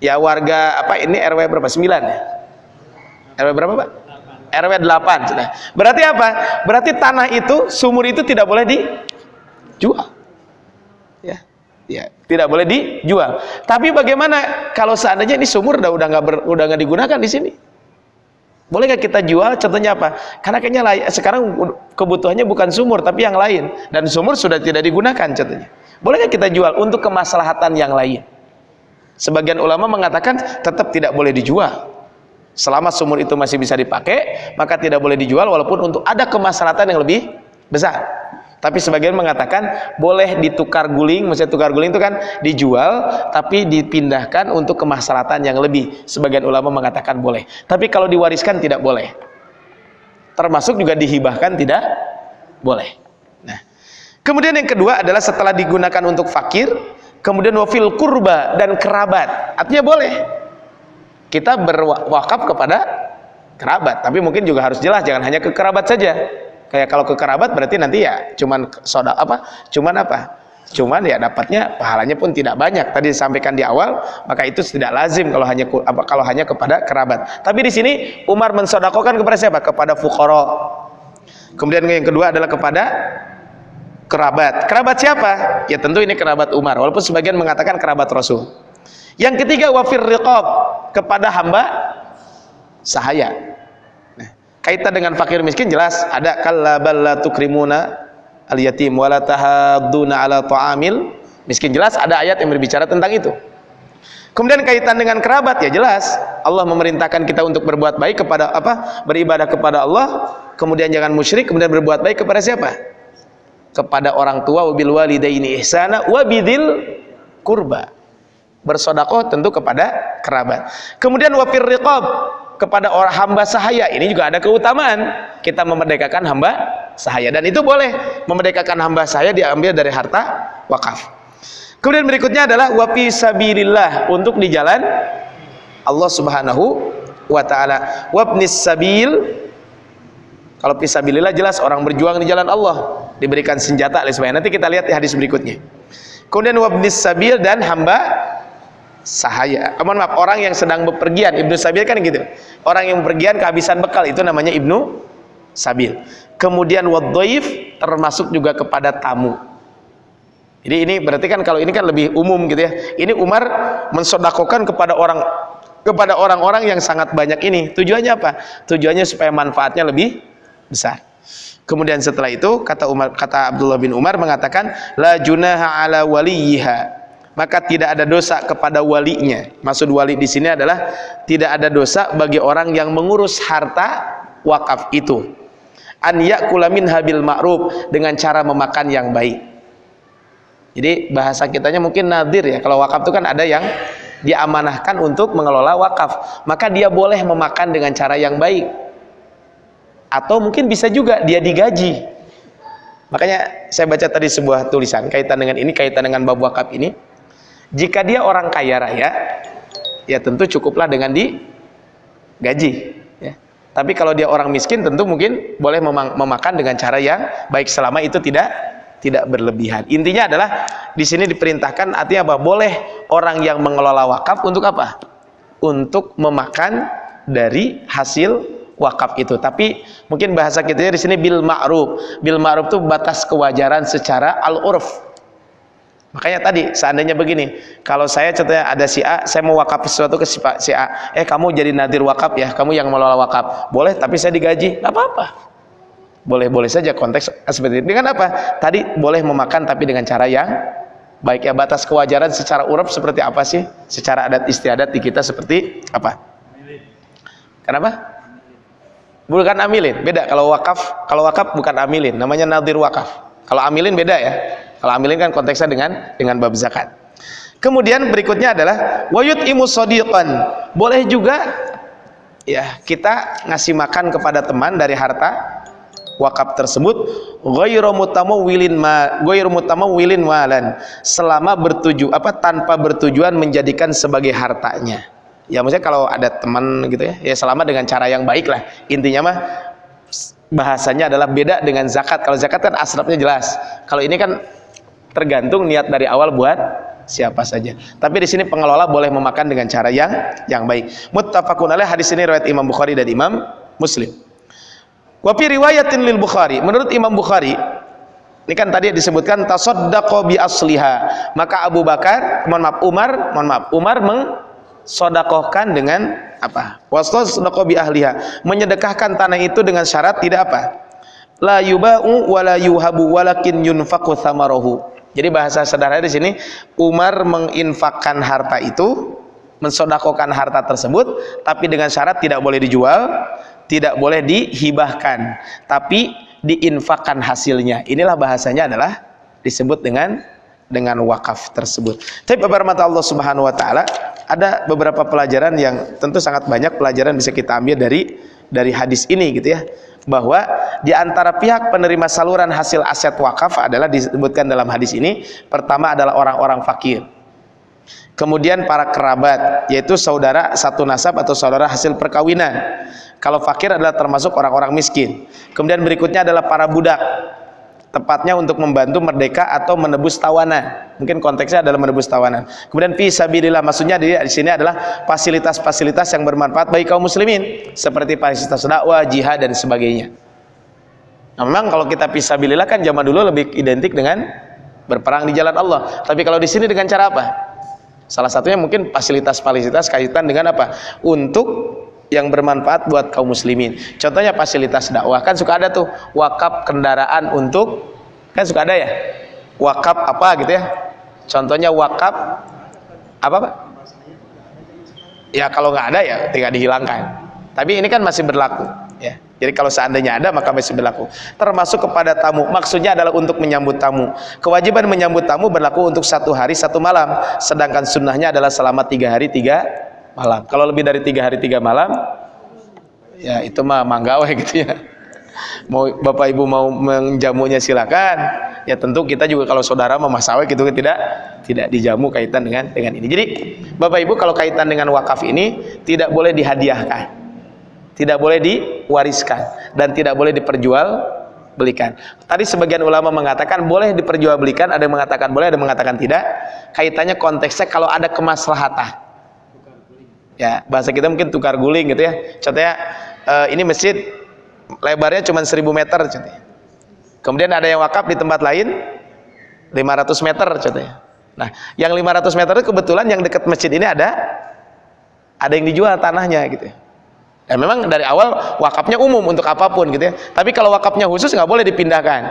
ya warga apa ini RW berapa? 9 ya? RW berapa, Pak? RW 8 sudah. Berarti apa? Berarti tanah itu, sumur itu tidak boleh dijual. Ya ya tidak boleh dijual. Tapi bagaimana kalau seandainya ini sumur udah udah nggak udah nggak digunakan di sini? Boleh nggak kita jual? Contohnya apa? Karena kayaknya sekarang kebutuhannya bukan sumur tapi yang lain. Dan sumur sudah tidak digunakan contohnya. Boleh nggak kita jual untuk kemaslahatan yang lain? Sebagian ulama mengatakan tetap tidak boleh dijual. Selama sumur itu masih bisa dipakai maka tidak boleh dijual walaupun untuk ada kemaslahatan yang lebih besar tapi sebagian mengatakan boleh ditukar guling, maksudnya tukar guling itu kan dijual tapi dipindahkan untuk kemaslahatan yang lebih. Sebagian ulama mengatakan boleh. Tapi kalau diwariskan tidak boleh. Termasuk juga dihibahkan tidak boleh. Nah, kemudian yang kedua adalah setelah digunakan untuk fakir, kemudian wafil kurba dan kerabat. Artinya boleh. Kita berwakaf kepada kerabat, tapi mungkin juga harus jelas jangan hanya ke kerabat saja kayak kalau ke kerabat berarti nanti ya cuman soda apa? Cuman apa? Cuman ya dapatnya pahalanya pun tidak banyak. Tadi disampaikan di awal maka itu tidak lazim kalau hanya apa kalau hanya kepada kerabat. Tapi di sini Umar mensodakokan kepada siapa? Kepada fukoro kemudian yang kedua adalah kepada kerabat. Kerabat siapa? Ya tentu ini kerabat Umar walaupun sebagian mengatakan kerabat Rasul. Yang ketiga wafir riqab kepada hamba sahaya kaitan dengan fakir miskin jelas. Ada kallabal la tukrimuna al yatim wala tahadduna ala ta'amil. Miskin jelas. Ada ayat yang berbicara tentang itu. Kemudian kaitan dengan kerabat ya jelas. Allah memerintahkan kita untuk berbuat baik kepada apa beribadah kepada Allah. Kemudian jangan musyrik kemudian berbuat baik kepada siapa? Kepada orang tua wabil walidaini ihsana wabidil kurba. Bersodakoh tentu kepada kerabat. Kemudian wafir riqab kepada orang hamba sahaya. Ini juga ada keutamaan. Kita memerdekakan hamba sahaya. Dan itu boleh. Memerdekakan hamba sahaya diambil dari harta wakaf. Kemudian berikutnya adalah wafi sabilillah untuk di jalan Allah subhanahu wa ta'ala. Wabnis sabil kalau fisabilillah jelas orang berjuang di jalan Allah diberikan senjata oleh nanti kita lihat di hadis berikutnya. Kemudian wabnis sabil dan hamba sahaya. Mohon maaf, orang yang sedang bepergian, Ibnu Sabil kan gitu. Orang yang bepergian kehabisan bekal itu namanya Ibnu Sabil. Kemudian wadhaif termasuk juga kepada tamu. Jadi ini berarti kan kalau ini kan lebih umum gitu ya. Ini Umar mensodakokan kepada orang kepada orang-orang yang sangat banyak ini. Tujuannya apa? Tujuannya supaya manfaatnya lebih besar. Kemudian setelah itu kata Umar kata Abdullah bin Umar mengatakan la junaha ala waliyiha maka tidak ada dosa kepada walinya. Maksud wali di sini adalah tidak ada dosa bagi orang yang mengurus harta wakaf itu. An yakula habil ma'ruf dengan cara memakan yang baik. Jadi bahasa kitanya mungkin nadir ya. Kalau wakaf itu kan ada yang diamanahkan untuk mengelola wakaf, maka dia boleh memakan dengan cara yang baik atau mungkin bisa juga dia digaji makanya saya baca tadi sebuah tulisan kaitan dengan ini kaitan dengan bab wakaf ini jika dia orang kaya raya ya tentu cukuplah dengan digaji ya. tapi kalau dia orang miskin tentu mungkin boleh memakan dengan cara yang baik selama itu tidak tidak berlebihan intinya adalah di sini diperintahkan artinya apa boleh orang yang mengelola wakaf untuk apa untuk memakan dari hasil wakaf itu. Tapi mungkin bahasa kita di sini bil ma'ruf. Bil ma'ruf itu batas kewajaran secara al-urf. Makanya tadi seandainya begini, kalau saya contohnya ada si A, saya mau wakaf sesuatu ke si, A, eh kamu jadi nadir wakaf ya, kamu yang mengelola wakaf. Boleh, tapi saya digaji, apa-apa. Boleh-boleh saja konteks seperti itu. Dengan apa? Tadi boleh memakan tapi dengan cara yang baik ya batas kewajaran secara uruf seperti apa sih? Secara adat istiadat di kita seperti apa? Kenapa? bukan amilin beda kalau wakaf kalau wakaf bukan amilin namanya nadir wakaf kalau amilin beda ya kalau amilin kan konteksnya dengan dengan bab zakat. Kemudian berikutnya adalah wayut imus sodiqan boleh juga ya kita ngasih makan kepada teman dari harta wakaf tersebut ghairu mutamawwilin ma ghairu mutamawwilin malan selama bertuju apa tanpa bertujuan menjadikan sebagai hartanya. Ya maksudnya kalau ada teman gitu ya ya selama dengan cara yang baik lah. Intinya mah bahasanya adalah beda dengan zakat. Kalau zakat kan asrapnya jelas. Kalau ini kan tergantung niat dari awal buat siapa saja. Tapi di sini pengelola boleh memakan dengan cara yang yang baik. Muttafaqun alaih hadis ini riwayat Imam Bukhari dan Imam Muslim. Wa fi riwayatin lil Bukhari menurut Imam Bukhari ini kan tadi disebutkan tasaddaqo bi asliha. Maka Abu Bakar mohon maaf Umar mohon maaf Umar meng sodakohkan dengan apa? Wastos bi ahliha. Menyedekahkan tanah itu dengan syarat tidak apa? La yuba'u wa la yuhabu walakin yunfaqu thamarahu jadi bahasa sederhana di sini Umar menginfakkan harta itu mensodakohkan harta tersebut tapi dengan syarat tidak boleh dijual tidak boleh dihibahkan tapi diinfakkan hasilnya inilah bahasanya adalah disebut dengan dengan wakaf tersebut. Tapi beberapa mata Allah Subhanahu wa taala ada beberapa pelajaran yang tentu sangat banyak pelajaran bisa kita ambil dari dari hadis ini gitu ya. Bahwa di antara pihak penerima saluran hasil aset wakaf adalah disebutkan dalam hadis ini pertama adalah orang-orang fakir. Kemudian para kerabat yaitu saudara satu nasab atau saudara hasil perkawinan. Kalau fakir adalah termasuk orang-orang miskin. Kemudian berikutnya adalah para budak tepatnya untuk membantu merdeka atau menebus tawanan. Mungkin konteksnya adalah menebus tawanan. Kemudian fisabilillah maksudnya di, di sini adalah fasilitas-fasilitas yang bermanfaat bagi kaum muslimin seperti fasilitas dakwah, jihad dan sebagainya. Nah, memang kalau kita fisabilillah kan zaman dulu lebih identik dengan berperang di jalan Allah. Tapi kalau di sini dengan cara apa? Salah satunya mungkin fasilitas-fasilitas kaitan dengan apa? Untuk yang bermanfaat buat kaum muslimin. Contohnya fasilitas dakwah kan suka ada tuh wakaf kendaraan untuk kan suka ada ya wakaf apa gitu ya. Contohnya wakaf apa pak? Ya kalau nggak ada ya tinggal dihilangkan. Tapi ini kan masih berlaku ya. Jadi kalau seandainya ada maka masih berlaku. Termasuk kepada tamu. Maksudnya adalah untuk menyambut tamu. Kewajiban menyambut tamu berlaku untuk satu hari satu malam. Sedangkan sunnahnya adalah selama tiga hari tiga malam. Kalau lebih dari tiga hari tiga malam, ya itu mah manggawe gitu ya. Mau bapak ibu mau menjamunya silakan. Ya tentu kita juga kalau saudara mau masawe gitu tidak tidak dijamu kaitan dengan dengan ini. Jadi bapak ibu kalau kaitan dengan wakaf ini tidak boleh dihadiahkan, tidak boleh diwariskan dan tidak boleh diperjual belikan. Tadi sebagian ulama mengatakan boleh diperjualbelikan, ada yang mengatakan boleh, ada yang mengatakan tidak. Kaitannya konteksnya kalau ada kemaslahatan ya bahasa kita mungkin tukar guling gitu ya contohnya uh, ini masjid lebarnya cuma 1000 meter contohnya kemudian ada yang wakaf di tempat lain 500 meter contohnya nah yang 500 meter itu kebetulan yang dekat masjid ini ada ada yang dijual tanahnya gitu ya. Dan memang dari awal wakafnya umum untuk apa pun gitu ya. Tapi kalau wakafnya khusus nggak boleh dipindahkan.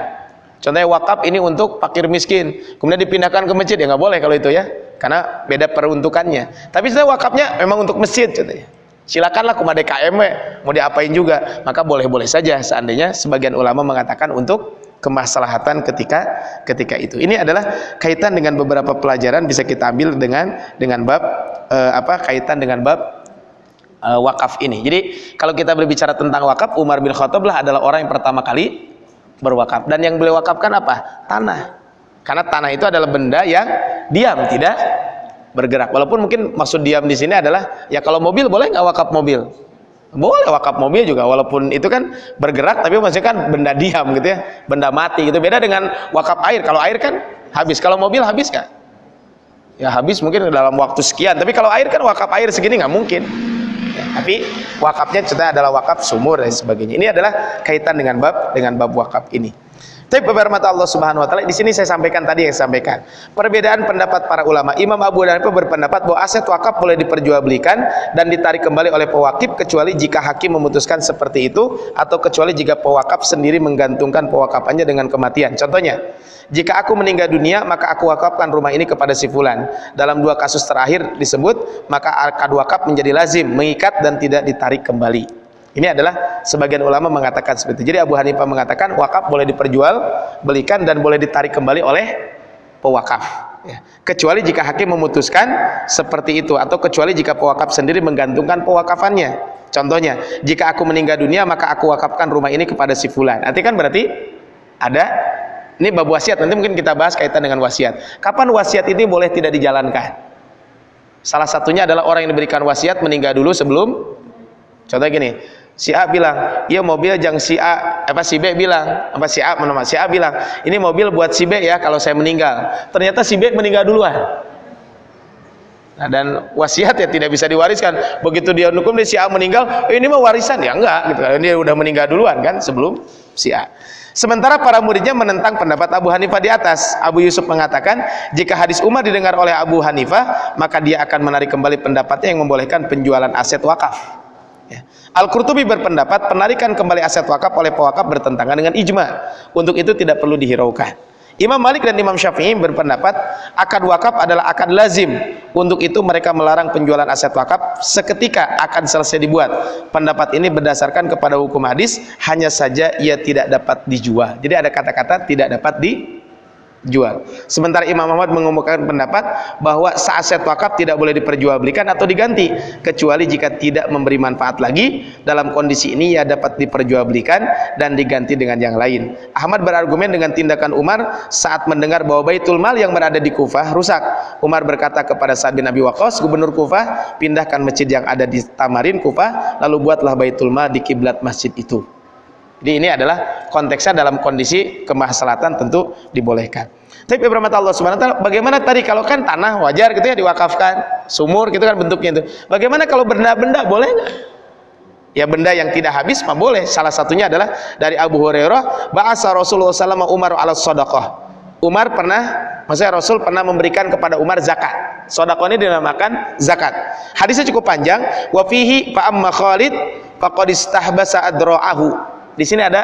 Contohnya wakaf ini untuk fakir miskin, kemudian dipindahkan ke masjid ya nggak boleh kalau itu ya, karena beda peruntukannya. Tapi sebenarnya wakafnya memang untuk masjid contohnya. Silakanlah kumade KM mau diapain juga, maka boleh-boleh saja seandainya sebagian ulama mengatakan untuk kemaslahatan ketika ketika itu. Ini adalah kaitan dengan beberapa pelajaran bisa kita ambil dengan dengan bab eh, apa kaitan dengan bab eh, wakaf ini. Jadi kalau kita berbicara tentang wakaf, Umar bin Khattab lah adalah orang yang pertama kali berwakaf. Dan yang beliau wakafkan apa? Tanah. Karena tanah itu adalah benda yang diam, tidak bergerak. Walaupun mungkin maksud diam di sini adalah ya kalau mobil boleh nggak wakaf mobil? Boleh wakaf mobil juga walaupun itu kan bergerak tapi maksudnya kan benda diam gitu ya, benda mati gitu. Beda dengan wakaf air. Kalau air kan habis, kalau mobil habis kan? Ya habis mungkin dalam waktu sekian. Tapi kalau air kan wakaf air segini nggak mungkin. Ya, tapi wakafnya cerita adalah wakaf sumur dan sebagainya. Ini adalah kaitan dengan bab dengan bab wakaf ini. Tapi beberapa Allah Subhanahu wa taala di sini saya sampaikan tadi yang saya sampaikan. Perbedaan pendapat para ulama. Imam Abu Hanifah berpendapat bahwa aset wakaf boleh diperjualbelikan dan ditarik kembali oleh pewakif kecuali jika hakim memutuskan seperti itu atau kecuali jika pewakaf sendiri menggantungkan pewakafannya dengan kematian. Contohnya, jika aku meninggal dunia maka aku wakafkan rumah ini kepada si fulan dalam dua kasus terakhir disebut maka akad wakaf menjadi lazim mengikat dan tidak ditarik kembali ini adalah sebagian ulama mengatakan seperti itu jadi Abu Hanifah mengatakan wakaf boleh diperjual belikan dan boleh ditarik kembali oleh pewakaf ya. kecuali jika hakim memutuskan seperti itu atau kecuali jika pewakaf sendiri menggantungkan pewakafannya contohnya jika aku meninggal dunia maka aku wakafkan rumah ini kepada si fulan nanti kan berarti ada ini bab wasiat, nanti mungkin kita bahas kaitan dengan wasiat. Kapan wasiat ini boleh tidak dijalankan? Salah satunya adalah orang yang diberikan wasiat meninggal dulu sebelum Contoh gini, si A bilang, "Iya mobil jang si A." Apa si B bilang? Apa si A menama si A bilang, "Ini mobil buat si B ya kalau saya meninggal." Ternyata si B meninggal duluan. Nah, dan wasiat ya tidak bisa diwariskan. Begitu dia hukum dia si A meninggal, eh, ini mah warisan ya enggak gitu. Dia udah meninggal duluan kan sebelum si A. Sementara para muridnya menentang pendapat Abu Hanifah di atas. Abu Yusuf mengatakan, jika hadis Umar didengar oleh Abu Hanifah, maka dia akan menarik kembali pendapatnya yang membolehkan penjualan aset wakaf. Al-Qurtubi berpendapat penarikan kembali aset wakaf oleh pewakaf bertentangan dengan ijma. Untuk itu tidak perlu dihiraukan. Imam Malik dan Imam Syafi'i berpendapat akad wakaf adalah akad lazim. Untuk itu mereka melarang penjualan aset wakaf seketika akan selesai dibuat. Pendapat ini berdasarkan kepada hukum hadis, hanya saja ia tidak dapat dijual. Jadi ada kata-kata tidak dapat di jual. Sementara Imam Ahmad mengemukakan pendapat bahwa aset wakaf tidak boleh diperjualbelikan atau diganti kecuali jika tidak memberi manfaat lagi. Dalam kondisi ini ia dapat diperjualbelikan dan diganti dengan yang lain. Ahmad berargumen dengan tindakan Umar saat mendengar bahwa Baitul Mal yang berada di Kufah rusak. Umar berkata kepada Sa'ad bin Abi Waqqas, gubernur Kufah, pindahkan masjid yang ada di Tamarin Kufah, lalu buatlah Baitul Mal di kiblat masjid itu. Jadi ini adalah konteksnya dalam kondisi kemaslahatan tentu dibolehkan. Tapi beberapa Allah Subhanahu taala bagaimana tadi kalau kan tanah wajar gitu ya diwakafkan, sumur gitu kan bentuknya itu. Bagaimana kalau benda-benda boleh nggak? Ya benda yang tidak habis mah boleh. Salah satunya adalah dari Abu Hurairah, bahasa Rasulullah SAW Umar ala sadaqah. Umar pernah, maksudnya Rasul pernah memberikan kepada Umar zakat. Sodakoh ini dinamakan zakat. Hadisnya cukup panjang. Wafihi fa'amma Khalid faqad istahbasa adra'ahu di sini ada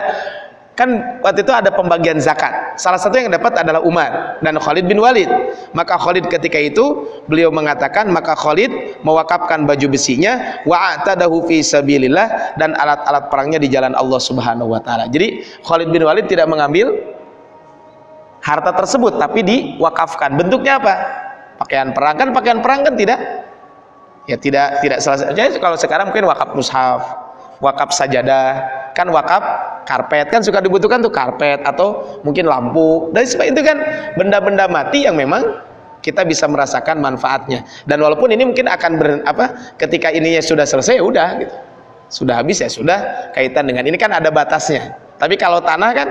kan waktu itu ada pembagian zakat. Salah satu yang dapat adalah Umar dan Khalid bin Walid. Maka Khalid ketika itu beliau mengatakan maka Khalid mewakafkan baju besinya wa atadahu fi sabilillah dan alat-alat perangnya di jalan Allah Subhanahu wa taala. Jadi Khalid bin Walid tidak mengambil harta tersebut tapi diwakafkan. Bentuknya apa? Pakaian perang kan pakaian perang kan tidak ya tidak tidak selesai. Jadi kalau sekarang mungkin wakaf mushaf, wakaf sajadah, kan wakaf karpet. Kan suka dibutuhkan tuh karpet atau mungkin lampu. Dan sebab itu kan benda-benda mati yang memang kita bisa merasakan manfaatnya. Dan walaupun ini mungkin akan ber, apa ketika ininya sudah selesai ya udah gitu. Sudah habis ya sudah kaitan dengan ini kan ada batasnya. Tapi kalau tanah kan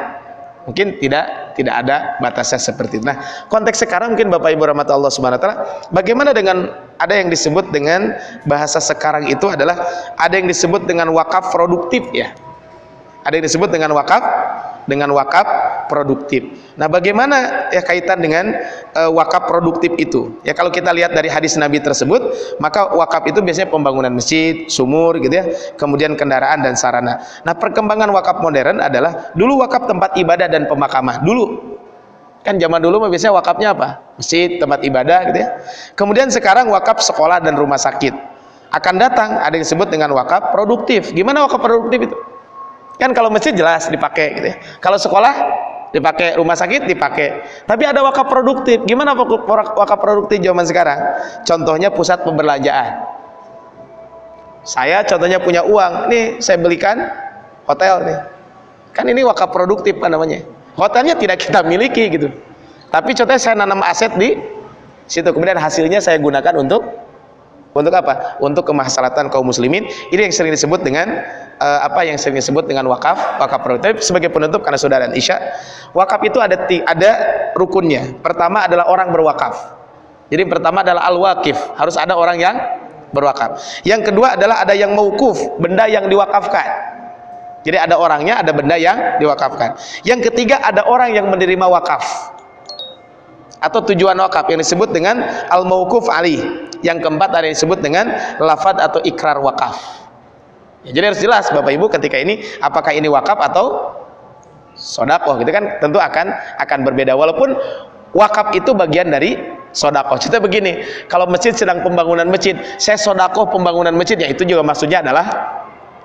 mungkin tidak tidak ada batasnya seperti itu. Nah, konteks sekarang mungkin Bapak Ibu rahmat Allah Subhanahu wa taala, bagaimana dengan ada yang disebut dengan bahasa sekarang itu adalah ada yang disebut dengan wakaf produktif ya ada yang disebut dengan wakaf dengan wakaf produktif. Nah, bagaimana ya kaitan dengan uh, wakaf produktif itu? Ya kalau kita lihat dari hadis Nabi tersebut, maka wakaf itu biasanya pembangunan masjid, sumur gitu ya, kemudian kendaraan dan sarana. Nah, perkembangan wakaf modern adalah dulu wakaf tempat ibadah dan pemakamah. Dulu kan zaman dulu mah biasanya wakafnya apa? Masjid, tempat ibadah gitu ya. Kemudian sekarang wakaf sekolah dan rumah sakit. Akan datang ada yang disebut dengan wakaf produktif. Gimana wakaf produktif itu? Kan kalau masjid jelas dipakai gitu ya. Kalau sekolah dipakai, rumah sakit dipakai. Tapi ada wakaf produktif. Gimana wakaf produktif zaman sekarang? Contohnya pusat pembelanjaan. Saya contohnya punya uang, nih saya belikan hotel nih. Kan ini wakaf produktif kan namanya. Hotelnya tidak kita miliki gitu. Tapi contohnya saya nanam aset di situ. Kemudian hasilnya saya gunakan untuk untuk apa? Untuk kemaslahatan kaum muslimin. Ini yang sering disebut dengan uh, apa yang sering disebut dengan wakaf, wakaf produktif sebagai penutup karena sudah dan isya. Wakaf itu ada ada rukunnya. Pertama adalah orang berwakaf. Jadi pertama adalah al-wakif, harus ada orang yang berwakaf. Yang kedua adalah ada yang mauquf, benda yang diwakafkan. Jadi ada orangnya, ada benda yang diwakafkan. Yang ketiga ada orang yang menerima wakaf atau tujuan wakaf yang disebut dengan al-mauquf ali. Yang keempat ada yang disebut dengan lafad atau ikrar wakaf. Ya, jadi harus jelas Bapak Ibu ketika ini apakah ini wakaf atau sodakoh gitu kan tentu akan akan berbeda walaupun wakaf itu bagian dari sodakoh. Cerita begini, kalau masjid sedang pembangunan masjid, saya sodakoh pembangunan masjid ya itu juga maksudnya adalah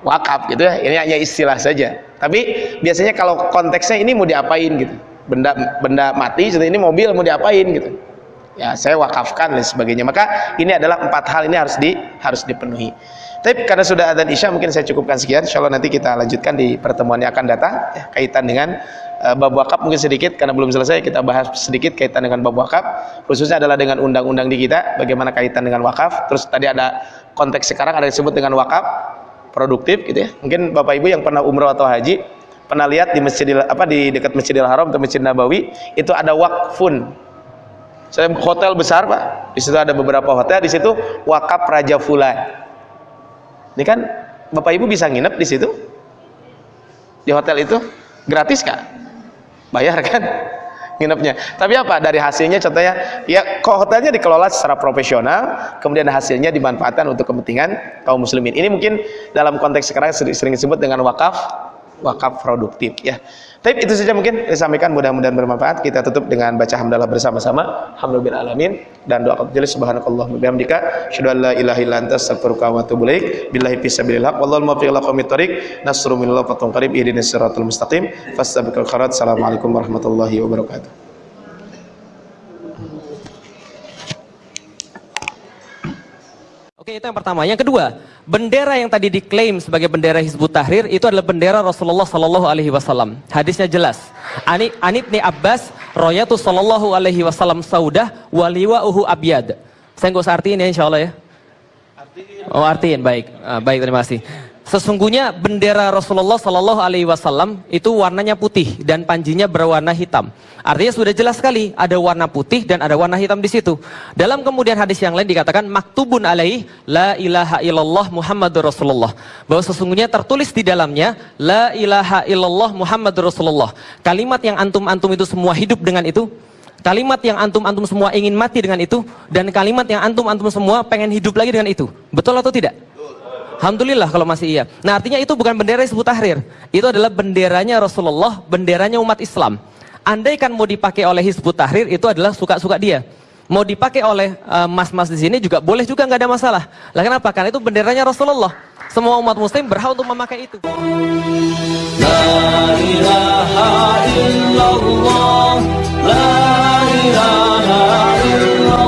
wakaf gitu ya. Ini hanya istilah saja. Tapi biasanya kalau konteksnya ini mau diapain gitu benda benda mati ini mobil mau diapain gitu ya saya wakafkan dan sebagainya. Maka ini adalah empat hal ini harus di harus dipenuhi. Tapi karena sudah ada isya mungkin saya cukupkan sekian. Insya Allah nanti kita lanjutkan di pertemuan yang akan datang ya, kaitan dengan uh, bab wakaf mungkin sedikit karena belum selesai kita bahas sedikit kaitan dengan bab wakaf khususnya adalah dengan undang-undang di kita bagaimana kaitan dengan wakaf. Terus tadi ada konteks sekarang ada disebut dengan wakaf produktif gitu ya. Mungkin Bapak Ibu yang pernah umroh atau haji pernah lihat di masjidil apa di dekat Masjidil Haram atau Masjid Nabawi itu ada wakfun saya hotel besar pak. Di situ ada beberapa hotel di situ wakaf Raja Fulan ini kan bapak ibu bisa nginep di situ? Di hotel itu? Gratis kak? Bayar kan? Nginepnya. Tapi apa? Dari hasilnya contohnya ya kok hotelnya dikelola secara profesional kemudian hasilnya dimanfaatkan untuk kepentingan kaum muslimin. Ini mungkin dalam konteks sekarang sering, sering disebut dengan wakaf wakaf produktif ya. Tapi itu saja mungkin disampaikan mudah-mudahan bermanfaat. Kita tutup dengan baca hamdalah bersama-sama. Alhamdulillah alamin dan doa qabil subhanakallah wa bihamdika asyhadu an la ilaha illa anta astaghfiruka wa atubu ilaik. Billahi fisabilillah wallahu muwaffiq ila qomit thoriq. Nasrun minallah fatun qarib ihdinas siratal mustaqim. Fastabiqul khairat. Assalamualaikum warahmatullahi wabarakatuh. Oke, itu yang pertama. Yang kedua, bendera yang tadi diklaim sebagai bendera Hizbut Tahrir itu adalah bendera Rasulullah Sallallahu Alaihi Wasallam. Hadisnya jelas. Ani Anibni Abbas, Royatu Sallallahu Alaihi Wasallam Saudah, Waliwa Uhu Abyad. Saya nggak usah artiin ya, insya Allah ya. Oh artiin, baik, ah, baik terima kasih. Sesungguhnya bendera Rasulullah Sallallahu Alaihi Wasallam itu warnanya putih dan panjinya berwarna hitam. Artinya sudah jelas sekali ada warna putih dan ada warna hitam di situ. Dalam kemudian hadis yang lain dikatakan maktubun alaih la ilaha illallah Muhammadur Rasulullah. Bahwa sesungguhnya tertulis di dalamnya la ilaha illallah Muhammadur Rasulullah. Kalimat yang antum-antum itu semua hidup dengan itu. Kalimat yang antum-antum semua ingin mati dengan itu dan kalimat yang antum-antum semua pengen hidup lagi dengan itu. Betul atau tidak? Alhamdulillah kalau masih iya. Nah artinya itu bukan bendera Hizbut Tahrir. Itu adalah benderanya Rasulullah, benderanya umat Islam. Andaikan mau dipakai oleh Hizbut Tahrir itu adalah suka-suka dia. Mau dipakai oleh eh, mas-mas uh, di sini juga boleh juga nggak ada masalah. Lah kenapa? Karena itu benderanya Rasulullah. Semua umat muslim berhak untuk memakai itu. La ilaha illallah, la ilaha illallah,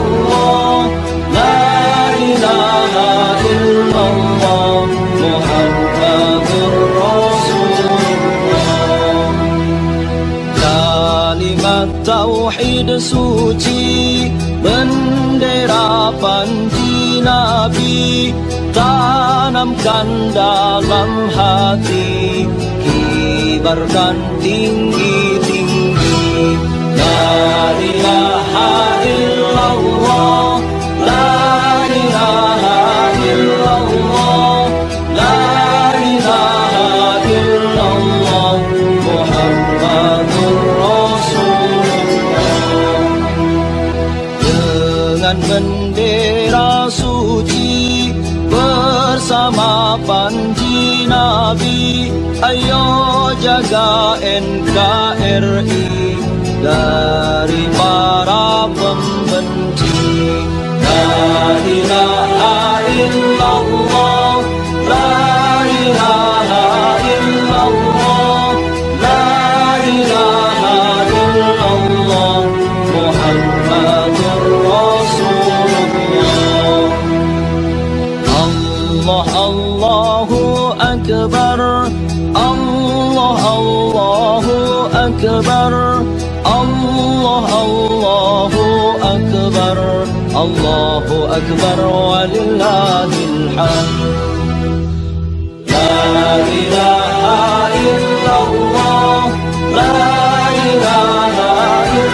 suci bendera panji nabi tanamkan dalam hati kibarkan tinggi-tinggi la ilaha illallah jaga NKRI dari Illallah La ilaha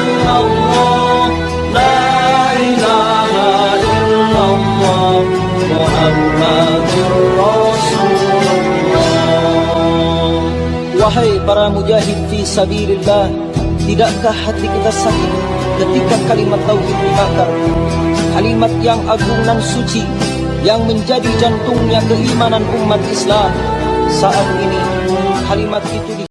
illallah La ilaha illallah Muhammadur Rasulullah Wahai para mujahid fi sabilillah Tidakkah hati kita sakit ketika kalimat tauhid dibakar Kalimat yang agung dan suci Yang menjadi jantungnya keimanan umat Islam Saat ini kalimat itu di